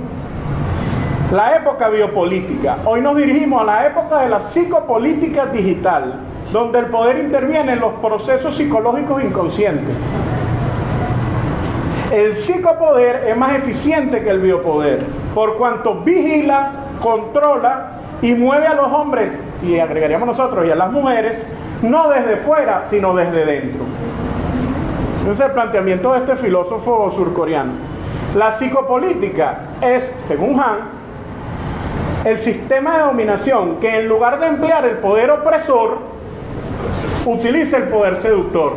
la época biopolítica. Hoy nos dirigimos a la época de la psicopolítica digital, donde el poder interviene en los procesos psicológicos inconscientes. El psicopoder es más eficiente que el biopoder, por cuanto vigila, controla y mueve a los hombres, y agregaríamos nosotros, y a las mujeres, no desde fuera, sino desde dentro. Ese es el planteamiento de este filósofo surcoreano. La psicopolítica es, según Han, el sistema de dominación que en lugar de emplear el poder opresor, utiliza el poder seductor.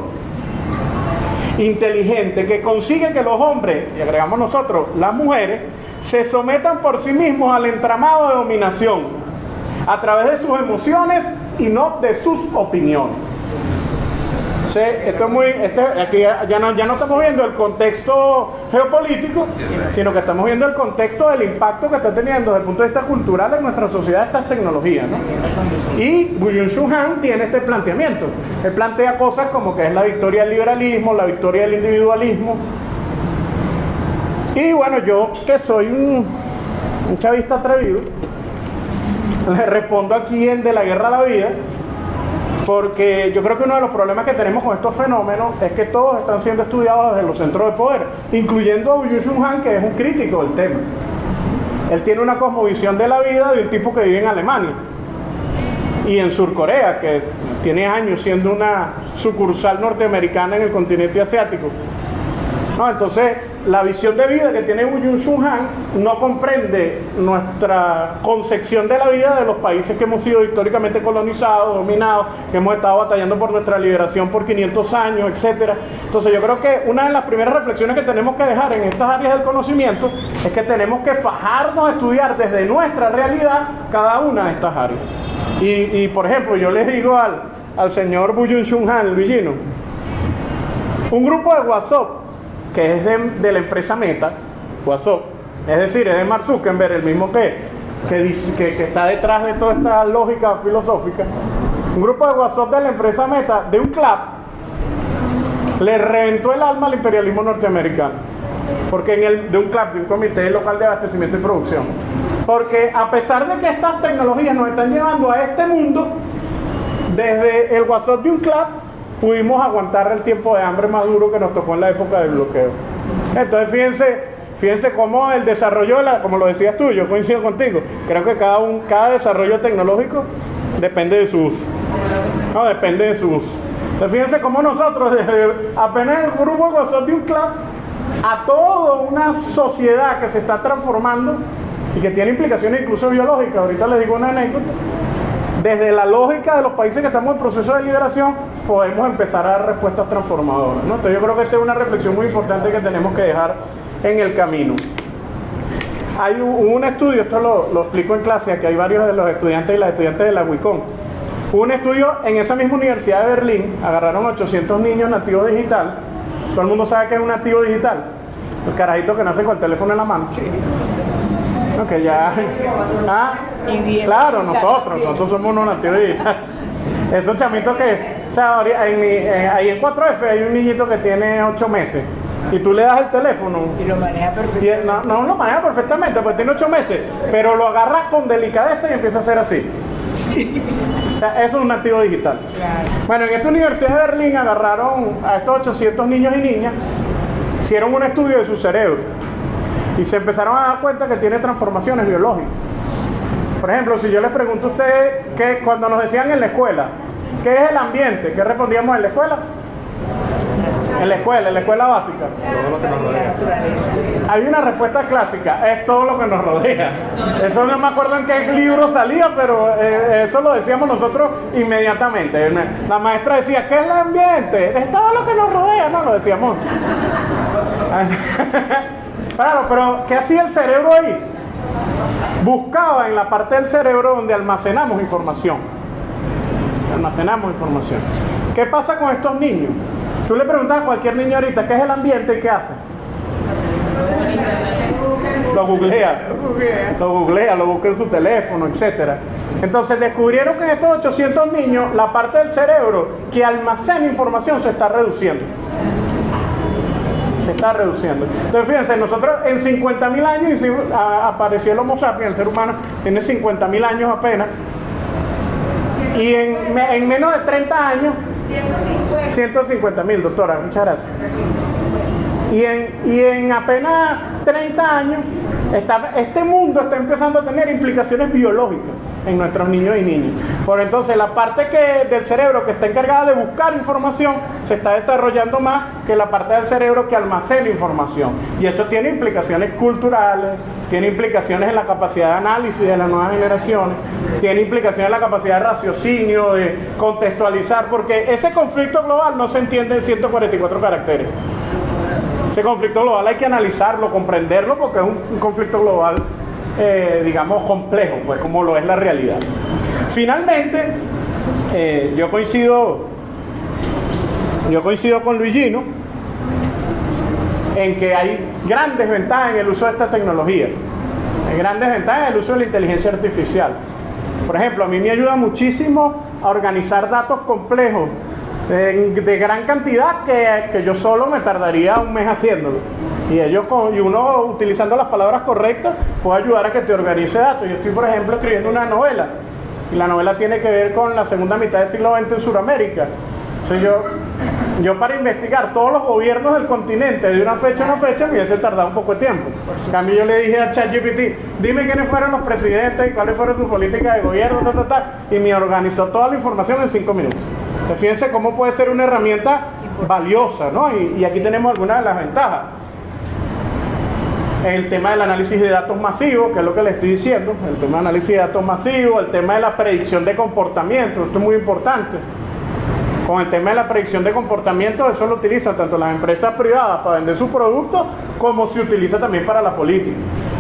Inteligente, que consigue que los hombres, y agregamos nosotros, las mujeres, se sometan por sí mismos al entramado de dominación a través de sus emociones y no de sus opiniones. esto es muy, este, aquí ya no, ya no estamos viendo el contexto geopolítico, sino que estamos viendo el contexto del impacto que está teniendo desde el punto de vista cultural en nuestra sociedad estas tecnologías. Y William Han tiene este planteamiento. Él plantea cosas como que es la victoria del liberalismo, la victoria del individualismo. Y bueno, yo que soy un chavista atrevido, le respondo aquí en De la Guerra a la Vida, porque yo creo que uno de los problemas que tenemos con estos fenómenos es que todos están siendo estudiados desde los centros de poder, incluyendo a Wu Han, que es un crítico del tema. Él tiene una cosmovisión de la vida de un tipo que vive en Alemania y en Surcorea, que tiene años siendo una sucursal norteamericana en el continente asiático. Entonces, la visión de vida que tiene Wu Shun Han no comprende nuestra concepción de la vida de los países que hemos sido históricamente colonizados, dominados, que hemos estado batallando por nuestra liberación por 500 años, etc. Entonces, yo creo que una de las primeras reflexiones que tenemos que dejar en estas áreas del conocimiento es que tenemos que fajarnos a estudiar desde nuestra realidad cada una de estas áreas. Y, por ejemplo, yo les digo al, al señor Wu Shun Han, el villino, un grupo de WhatsApp que es de, la empresa Meta, WhatsApp, es decir, es de Mark Zuckerberg, el mismo que, que, que, está detrás de toda esta lógica filosófica, un grupo de WhatsApp de la empresa Meta, de un club, le reventó el alma al imperialismo norteamericano. Porque en el, de un CLAP, de un comité local de abastecimiento y producción. Porque a pesar de que estas tecnologías nos están llevando a este mundo, desde el WhatsApp de un CLAP pudimos aguantar el tiempo de hambre más duro que nos tocó en la época del bloqueo. Entonces fíjense, fíjense cómo el desarrollo, como lo decías tú, yo coincido contigo, creo que cada, un, cada desarrollo tecnológico depende de sus... No, depende de sus... Entonces fíjense cómo nosotros, desde apenas el grupo WhatsApp de un club, a toda una sociedad que se está transformando y que tiene implicaciones incluso biológicas. Ahorita les digo una anécdota. Desde la lógica de los países que estamos en proceso de liberación, podemos empezar a dar respuestas transformadoras. Entonces yo creo que esta es una reflexión muy importante que tenemos que dejar en el camino. Hay un, estudio, esto lo, explico en clase, que hay varios de los estudiantes y las estudiantes de la. Hubo un estudio en esa misma universidad de Berlín, agarraron 800 niños nativos digital. Todo el mundo sabe que es un nativo digital. El carajito que nace con el teléfono en la mano. No, que ya. Ah, claro, nosotros, nosotros somos unos nativos digitales. Esos chamitos que. O sea, en mi, eh, ahí en 4F hay un niñito que tiene 8 meses. Y tú le das el teléfono. Y lo maneja perfectamente. No, no lo maneja perfectamente, pues tiene 8 meses. Pero lo agarras con delicadeza y empieza a hacer así. Sí. O sea, eso es un nativo digital. Claro. Bueno, en esta Universidad de Berlín agarraron a estos 800 niños y niñas, hicieron un estudio de su cerebro y se empezaron a dar cuenta que tiene transformaciones biológicas. Por ejemplo, si yo les pregunto a ustedes que cuando nos decían en la escuela, ¿qué es el ambiente? ¿Qué respondíamos en la escuela? En la escuela, en la escuela básica. Todo lo que nos rodea. Hay una respuesta clásica, es todo lo que nos rodea. Eso no me acuerdo en qué libro salía, pero eh, eso lo decíamos nosotros inmediatamente. La maestra decía, ¿qué es el ambiente? Es todo lo que nos rodea, no lo decíamos. Claro, pero ¿qué hacía el cerebro ahí? Buscaba en la parte del cerebro donde almacenamos información. Almacenamos información. ¿Qué pasa con estos niños? Tú le preguntas a cualquier niño ahorita qué es el ambiente y qué hace. Lo googlea. Lo googlea, lo busca en su teléfono, etc. Entonces descubrieron que en estos 800 niños la parte del cerebro que almacena información se está reduciendo se está reduciendo. Entonces, fíjense, nosotros en 50 mil años hicimos, a, apareció el Homo sapiens, el ser humano tiene 50 mil años apenas, y en, en menos de 30 años, 150 mil, doctora, muchas gracias. Y en, y en apenas 30 años, está, este mundo está empezando a tener implicaciones biológicas en nuestros niños y niñas. Por entonces, la parte que, del cerebro que está encargada de buscar información se está desarrollando más que la parte del cerebro que almacena información. Y eso tiene implicaciones culturales, tiene implicaciones en la capacidad de análisis de las nuevas generaciones, tiene implicaciones en la capacidad de raciocinio, de contextualizar, porque ese conflicto global no se entiende en 144 caracteres. Ese conflicto global hay que analizarlo, comprenderlo, porque es un, un conflicto global, eh, digamos, complejo, pues como lo es la realidad. Finalmente, eh, yo coincido, yo coincido con Luigino en que hay grandes ventajas en el uso de esta tecnología. Hay grandes ventajas en el uso de la inteligencia artificial. Por ejemplo, a mí me ayuda muchísimo a organizar datos complejos de gran cantidad que, que yo solo me tardaría un mes haciéndolo. Y, ellos con- y uno utilizando las palabras correctas puede ayudar a que te organice datos. Yo estoy, por ejemplo, escribiendo una novela. Y la novela tiene que ver con la segunda mitad del siglo XX en Sudamérica. Entonces yo, yo para investigar todos los gobiernos del continente de una fecha a una fecha me hubiese tardado un poco de tiempo. En cambio yo le dije a ChatGPT, dime quiénes fueron los presidentes y cuáles fueron sus políticas de gobierno, ta, ta, ta", y me organizó toda la información en cinco minutos. Entonces, fíjense cómo puede ser una herramienta valiosa, ¿no? Y, y aquí tenemos algunas de las ventajas. El tema del análisis de datos masivos, que es lo que le estoy diciendo, el tema del análisis de datos masivos, el tema de la predicción de comportamiento, esto es muy importante. Con el tema de la predicción de comportamiento, eso lo utilizan tanto las empresas privadas para vender sus productos, como se utiliza también para la política.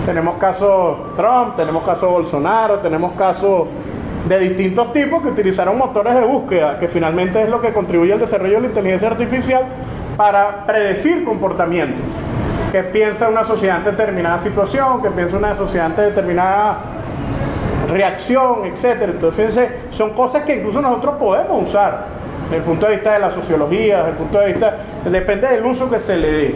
Tenemos casos Trump, tenemos casos Bolsonaro, tenemos casos de distintos tipos que utilizaron motores de búsqueda, que finalmente es lo que contribuye al desarrollo de la inteligencia artificial para predecir comportamientos. Que piensa una sociedad ante determinada situación, que piensa una sociedad ante determinada reacción, etcétera. Entonces, fíjense, son cosas que incluso nosotros podemos usar desde el punto de vista de la sociología, desde el punto de vista, depende del uso que se le dé.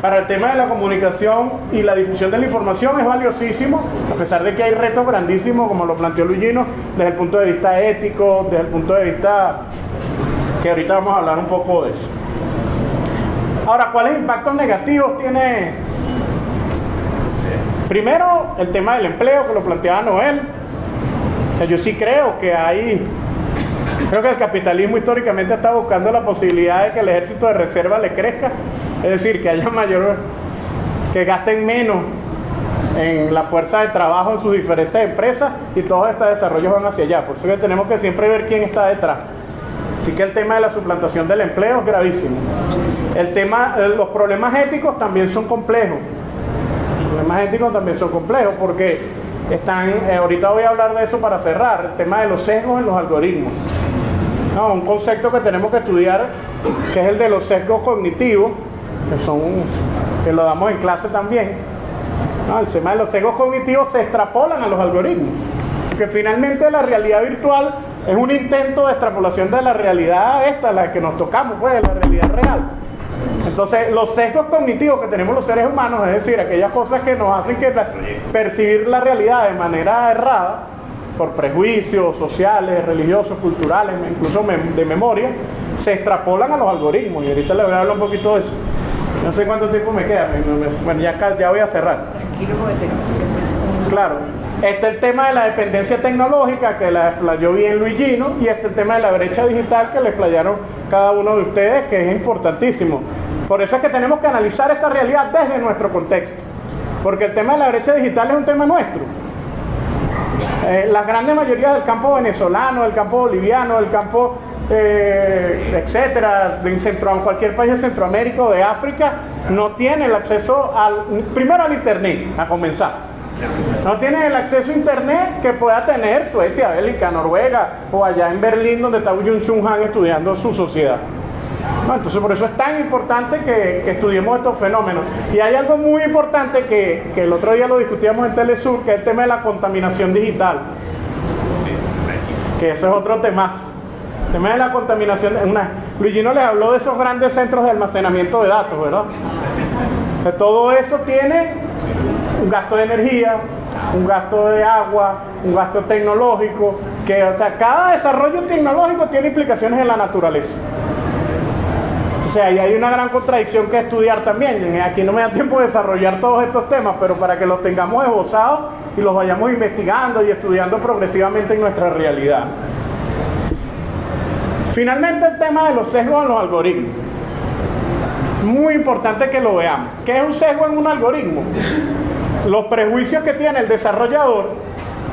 Para el tema de la comunicación y la difusión de la información es valiosísimo, a pesar de que hay retos grandísimos, como lo planteó Luigino, desde el punto de vista ético, desde el punto de vista que ahorita vamos a hablar un poco de eso. Ahora, ¿cuáles impactos negativos tiene? Primero, el tema del empleo, que lo planteaba Noel. O sea, yo sí creo que hay Creo que el capitalismo históricamente está buscando la posibilidad de que el ejército de reserva le crezca, es decir, que haya mayor, que gasten menos en la fuerza de trabajo en sus diferentes empresas y todos estos desarrollos van hacia allá. Por eso que tenemos que siempre ver quién está detrás. Así que el tema de la suplantación del empleo es gravísimo. El tema, eh, los problemas éticos también son complejos. Los problemas éticos también son complejos porque están, eh, ahorita voy a hablar de eso para cerrar, el tema de los sesgos en los algoritmos. Un concepto que tenemos que estudiar, que es el de los sesgos cognitivos, que son que lo damos en clase también. el tema de los sesgos cognitivos se extrapolan a los algoritmos, porque finalmente la realidad virtual es un intento de extrapolación de la realidad esta, la que nos tocamos, pues, de la realidad real. Entonces, los sesgos cognitivos que tenemos los seres humanos, es decir, aquellas cosas que nos hacen que percibir la realidad de manera errada, por prejuicios sociales, religiosos, culturales, incluso de memoria, se extrapolan a los algoritmos. Y ahorita le voy a hablar un poquito de eso. No sé cuánto tiempo me queda, bueno, ya, ya voy a cerrar. Claro, este es el tema de la dependencia tecnológica que la explayó bien Luigino y este es el tema de la brecha digital que le explayaron cada uno de ustedes, que es importantísimo. Por eso es que tenemos que analizar esta realidad desde nuestro contexto, porque el tema de la brecha digital es un tema nuestro. Eh, la grande mayoría del campo venezolano, del campo boliviano, del campo, eh, etcétera, de centro, cualquier país de Centroamérica o de África, no tiene el acceso al, primero al Internet, a comenzar. No tiene el acceso a internet que pueda tener Suecia, Bélgica, Noruega o allá en Berlín donde está Jung Sung Han estudiando su sociedad entonces por eso es tan importante que, estudiemos estos fenómenos. Y hay algo muy importante que, el otro día lo discutíamos en Telesur, que es el tema de la contaminación digital. Que eso es otro tema. El tema de la contaminación. Una, Luigino les habló de esos grandes centros de almacenamiento de datos, ¿verdad? todo eso tiene un gasto de energía, un gasto de agua, un gasto tecnológico, que, o sea, cada desarrollo tecnológico tiene implicaciones en la naturaleza. O sea, y hay una gran contradicción que estudiar también. Aquí no me da tiempo de desarrollar todos estos temas, pero para que los tengamos esbozados y los vayamos investigando y estudiando progresivamente en nuestra realidad. Finalmente el tema de los sesgos en los algoritmos. Muy importante que lo veamos. ¿Qué es un sesgo en un algoritmo? Los prejuicios que tiene el desarrollador,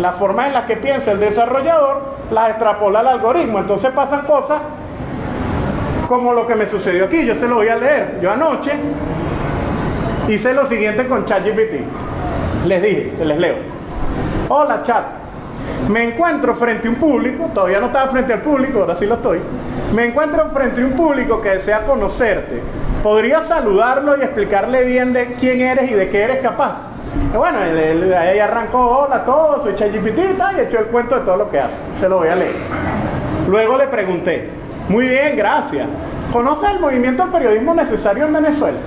la forma en la que piensa el desarrollador, las extrapola al algoritmo. Entonces pasan cosas como lo que me sucedió aquí. Yo se lo voy a leer. Yo anoche hice lo siguiente con ChatGPT. Les dije, se les leo. Hola chat. Me encuentro frente a un público, todavía no estaba frente al público, ahora sí lo estoy. Me encuentro frente a un público que desea conocerte. ¿Podría saludarlo y explicarle bien de quién eres y de qué eres capaz? Y bueno, ahí arrancó, hola a todos, soy ChatGPT y echó el cuento de todo lo que hace. Se lo voy a leer. Luego le pregunté, muy bien, gracias. ¿Conoce el movimiento del periodismo necesario en Venezuela?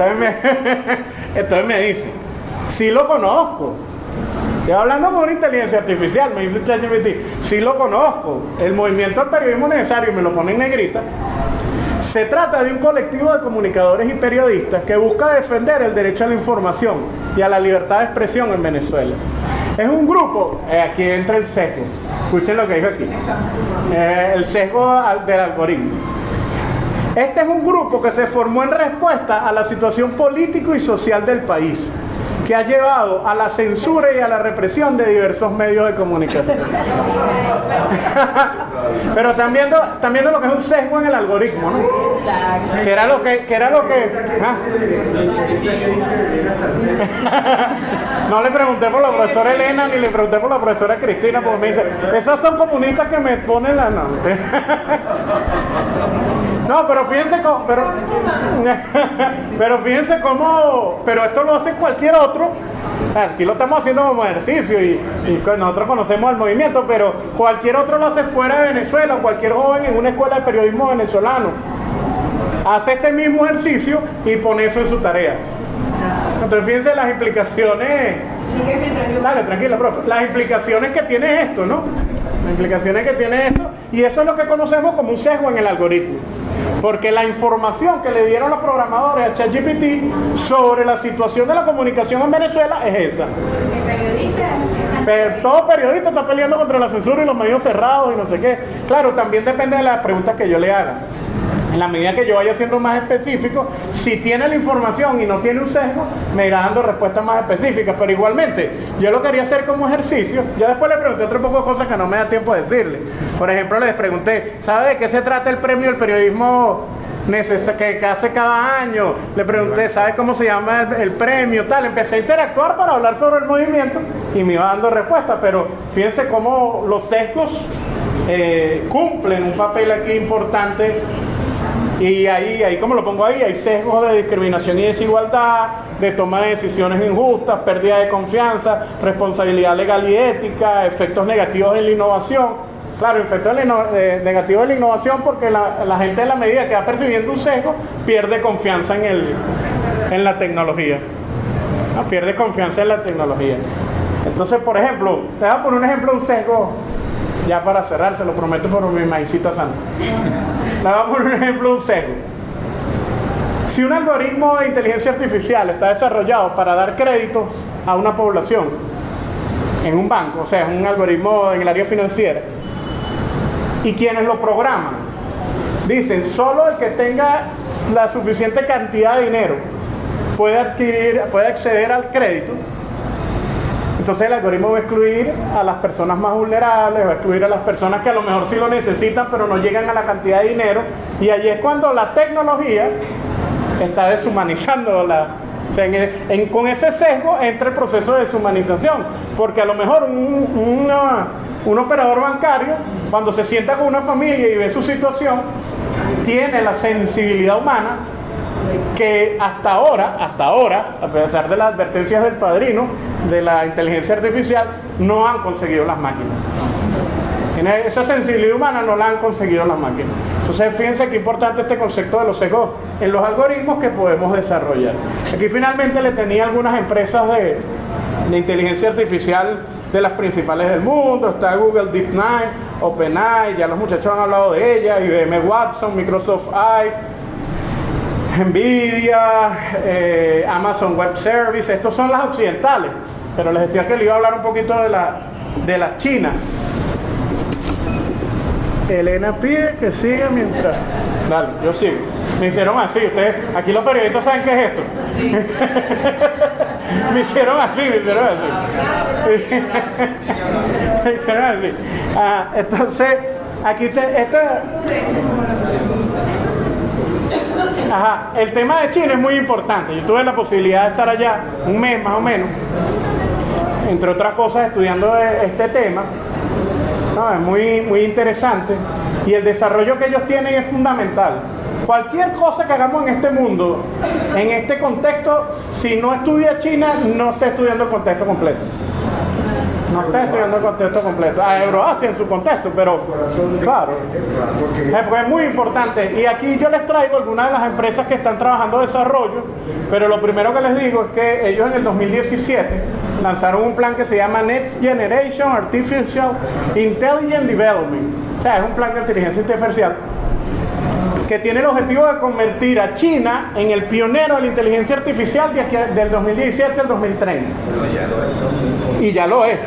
Entonces me, dice, sí lo conozco. Estoy hablando con una inteligencia artificial, me dice ChatGPT, sí lo conozco. El movimiento del periodismo necesario, me lo pone en negrita. Se trata de un colectivo de comunicadores y periodistas que busca defender el derecho a la información y a la libertad de expresión en Venezuela. Es un grupo, eh, aquí entra el sesgo, escuchen lo que dijo aquí, eh, el sesgo del algoritmo. Este es un grupo que se formó en respuesta a la situación político y social del país que ha llevado a la censura y a la represión de diversos medios de comunicación. Pero también, también lo que es un sesgo en el algoritmo, ¿no? Que era lo que... Que era lo que ¿ah? no le pregunté por la profesora Elena ni le pregunté por la profesora Cristina porque me dice, esas son comunistas que me ponen la... No, no pero fíjense cómo... Pero, pero fíjense cómo... Pero esto lo hace cualquier otro Aquí lo estamos haciendo como ejercicio y, nosotros conocemos el movimiento, pero cualquier otro lo hace fuera de Venezuela, cualquier joven en una escuela de periodismo venezolano. hace este mismo ejercicio y pone eso en su tarea. Entonces fíjense las implicaciones. Dale, tranquila, profe. Las implicaciones que tiene esto, ¿no? Las implicaciones que tiene esto. Y eso es lo que conocemos como un sesgo en el algoritmo. Porque la información que le dieron los programadores a ChatGPT sobre la situación de la comunicación en Venezuela es esa. Pero todo periodista está peleando contra la censura y los medios cerrados y no sé qué. Claro, también depende de las preguntas que yo le haga. En la medida que yo vaya siendo más específico, si tiene la información y no tiene un sesgo, me irá dando respuestas más específicas. Pero igualmente, yo lo quería hacer como ejercicio. Yo después le pregunté otro poco de cosas que no me da tiempo de decirle. Por ejemplo, les pregunté, ¿sabe de qué se trata el premio del periodismo que, hace cada año? Le pregunté, ¿sabe cómo se llama el, premio? Tal, empecé a interactuar para hablar sobre el movimiento y me iba dando respuestas. Pero fíjense cómo los sesgos eh, cumplen un papel aquí importante y ahí, ahí, como lo pongo ahí, hay sesgos de discriminación y desigualdad, de toma de decisiones injustas, pérdida de confianza, responsabilidad legal y ética, efectos negativos en la innovación. Claro, efectos eh, negativos en la innovación porque la, gente en la medida que va percibiendo un sesgo pierde confianza en, el, en la tecnología. Pierde confianza en la tecnología. Entonces, por ejemplo, te voy a poner un ejemplo un sesgo, ya para cerrar, se lo prometo por mi maicita santa. Le voy a poner un ejemplo, un sesgo. Si un algoritmo de inteligencia artificial está desarrollado para dar créditos a una población en un banco, o sea, un algoritmo en el área financiera, y quienes lo programan dicen solo el que tenga la suficiente cantidad de dinero puede adquirir, puede acceder al crédito, entonces el algoritmo va a excluir a las personas más vulnerables, va a excluir a las personas que a lo mejor sí lo necesitan, pero no llegan a la cantidad de dinero. Y allí es cuando la tecnología está deshumanizando la... con ese sesgo entra el proceso de deshumanización, porque a lo mejor un, un operador bancario, cuando se sienta con una familia y ve su situación, tiene la sensibilidad humana que hasta ahora, hasta ahora, a pesar de las advertencias del padrino de la inteligencia artificial, no han conseguido las máquinas. Esa sensibilidad humana no la han conseguido las máquinas. Entonces, fíjense qué importante este concepto de los sesgos en los algoritmos que podemos desarrollar. Aquí finalmente le tenía algunas empresas de, de inteligencia artificial de las principales del mundo, está Google DeepMind, OpenAI, ya los muchachos han hablado de ella, IBM Watson, Microsoft AI, Nvidia, eh, Amazon Web Service, estos son las occidentales, pero les decía que le iba a hablar un poquito de, la, de las chinas. Elena pide que siga mientras... Dale, yo sigo. Me hicieron así, ustedes, aquí los periodistas saben qué es esto. me hicieron así, me hicieron así. me hicieron así. Ah, entonces, aquí te, esto Ajá, el tema de China es muy importante. Yo tuve la posibilidad de estar allá un mes más o menos, entre otras cosas estudiando este tema. es muy, muy interesante y el desarrollo que ellos tienen es fundamental. Cualquier cosa que hagamos en este mundo, en este contexto, si no estudia China, no está estudiando el contexto completo. No está estudiando el contexto completo. A Euroasia en su contexto, pero claro. Es muy importante. Y aquí yo les traigo algunas de las empresas que están trabajando desarrollo, pero lo primero que les digo es que ellos en el 2017 lanzaron un plan que se llama Next Generation Artificial Intelligent Development. O sea, es un plan de inteligencia artificial que tiene el objetivo de convertir a China en el pionero de la inteligencia artificial del 2017 al 2030. Y ya lo es.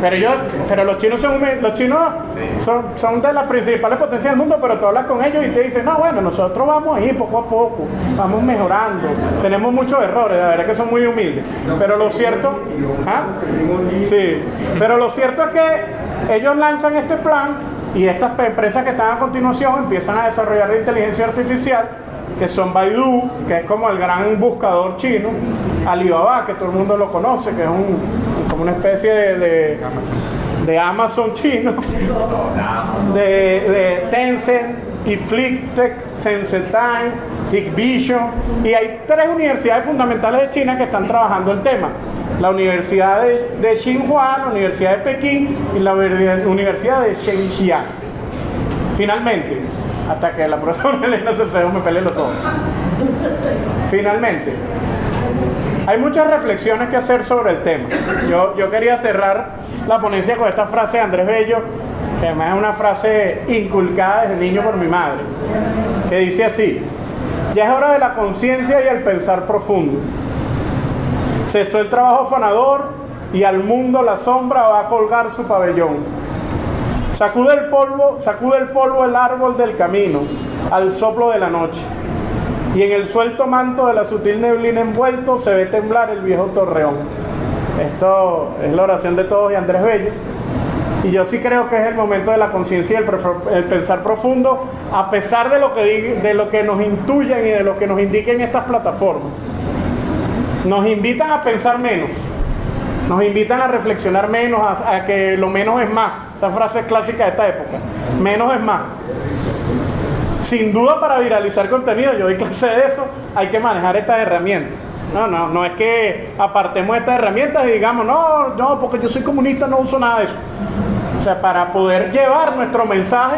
Pero, yo, pero los chinos son los chinos son, son de las principales potencias del mundo, pero tú hablas con ellos y te dicen, no, bueno, nosotros vamos ahí poco a poco, vamos mejorando, tenemos muchos errores, la verdad que son muy humildes. Pero lo cierto, ¿ah? sí, pero lo cierto es que ellos lanzan este plan y estas empresas que están a continuación empiezan a desarrollar la inteligencia artificial, que son Baidu, que es como el gran buscador chino, Alibaba, que todo el mundo lo conoce, que es un, como una especie de, de, Amazon chino, de, de Tencent, y Flicktech, Sensetime, Hikvision, y hay tres universidades fundamentales de China que están trabajando el tema la Universidad de, de Xinhua, la Universidad de Pekín y la Universidad de Shenzhen. Finalmente, hasta que la profesora Elena Cecedo me pele los ojos. Finalmente, hay muchas reflexiones que hacer sobre el tema. Yo, yo quería cerrar la ponencia con esta frase de Andrés Bello, que además es una frase inculcada desde niño por mi madre, que dice así, ya es hora de la conciencia y el pensar profundo. Cesó el trabajo afanador y al mundo la sombra va a colgar su pabellón. Sacude el polvo, sacude el polvo el árbol del camino al soplo de la noche. Y en el suelto manto de la sutil neblina envuelto se ve temblar el viejo torreón. Esto es la oración de todos y Andrés Bello. Y yo sí creo que es el momento de la conciencia y el, el, pensar profundo, a pesar de lo, que, de lo que nos intuyen y de lo que nos indiquen estas plataformas. Nos invitan a pensar menos, nos invitan a reflexionar menos, a, a que lo menos es más. Esa frase es clásica de esta época. Menos es más. Sin duda para viralizar contenido, yo doy clase de eso, hay que manejar estas herramientas. No, no, no es que apartemos estas herramientas y digamos, no, no, porque yo soy comunista, no uso nada de eso. O sea, para poder llevar nuestro mensaje,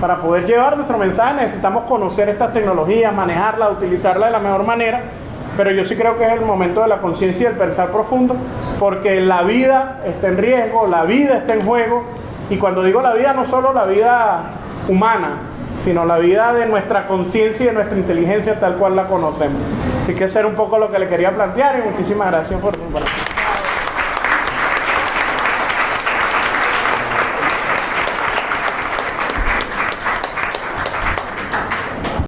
para poder llevar nuestro mensaje necesitamos conocer estas tecnologías, manejarlas, utilizarlas de la mejor manera. Pero yo sí creo que es el momento de la conciencia y el pensar profundo, porque la vida está en riesgo, la vida está en juego. Y cuando digo la vida, no solo la vida humana, sino la vida de nuestra conciencia y de nuestra inteligencia tal cual la conocemos. Así que eso era un poco lo que le quería plantear y muchísimas gracias por su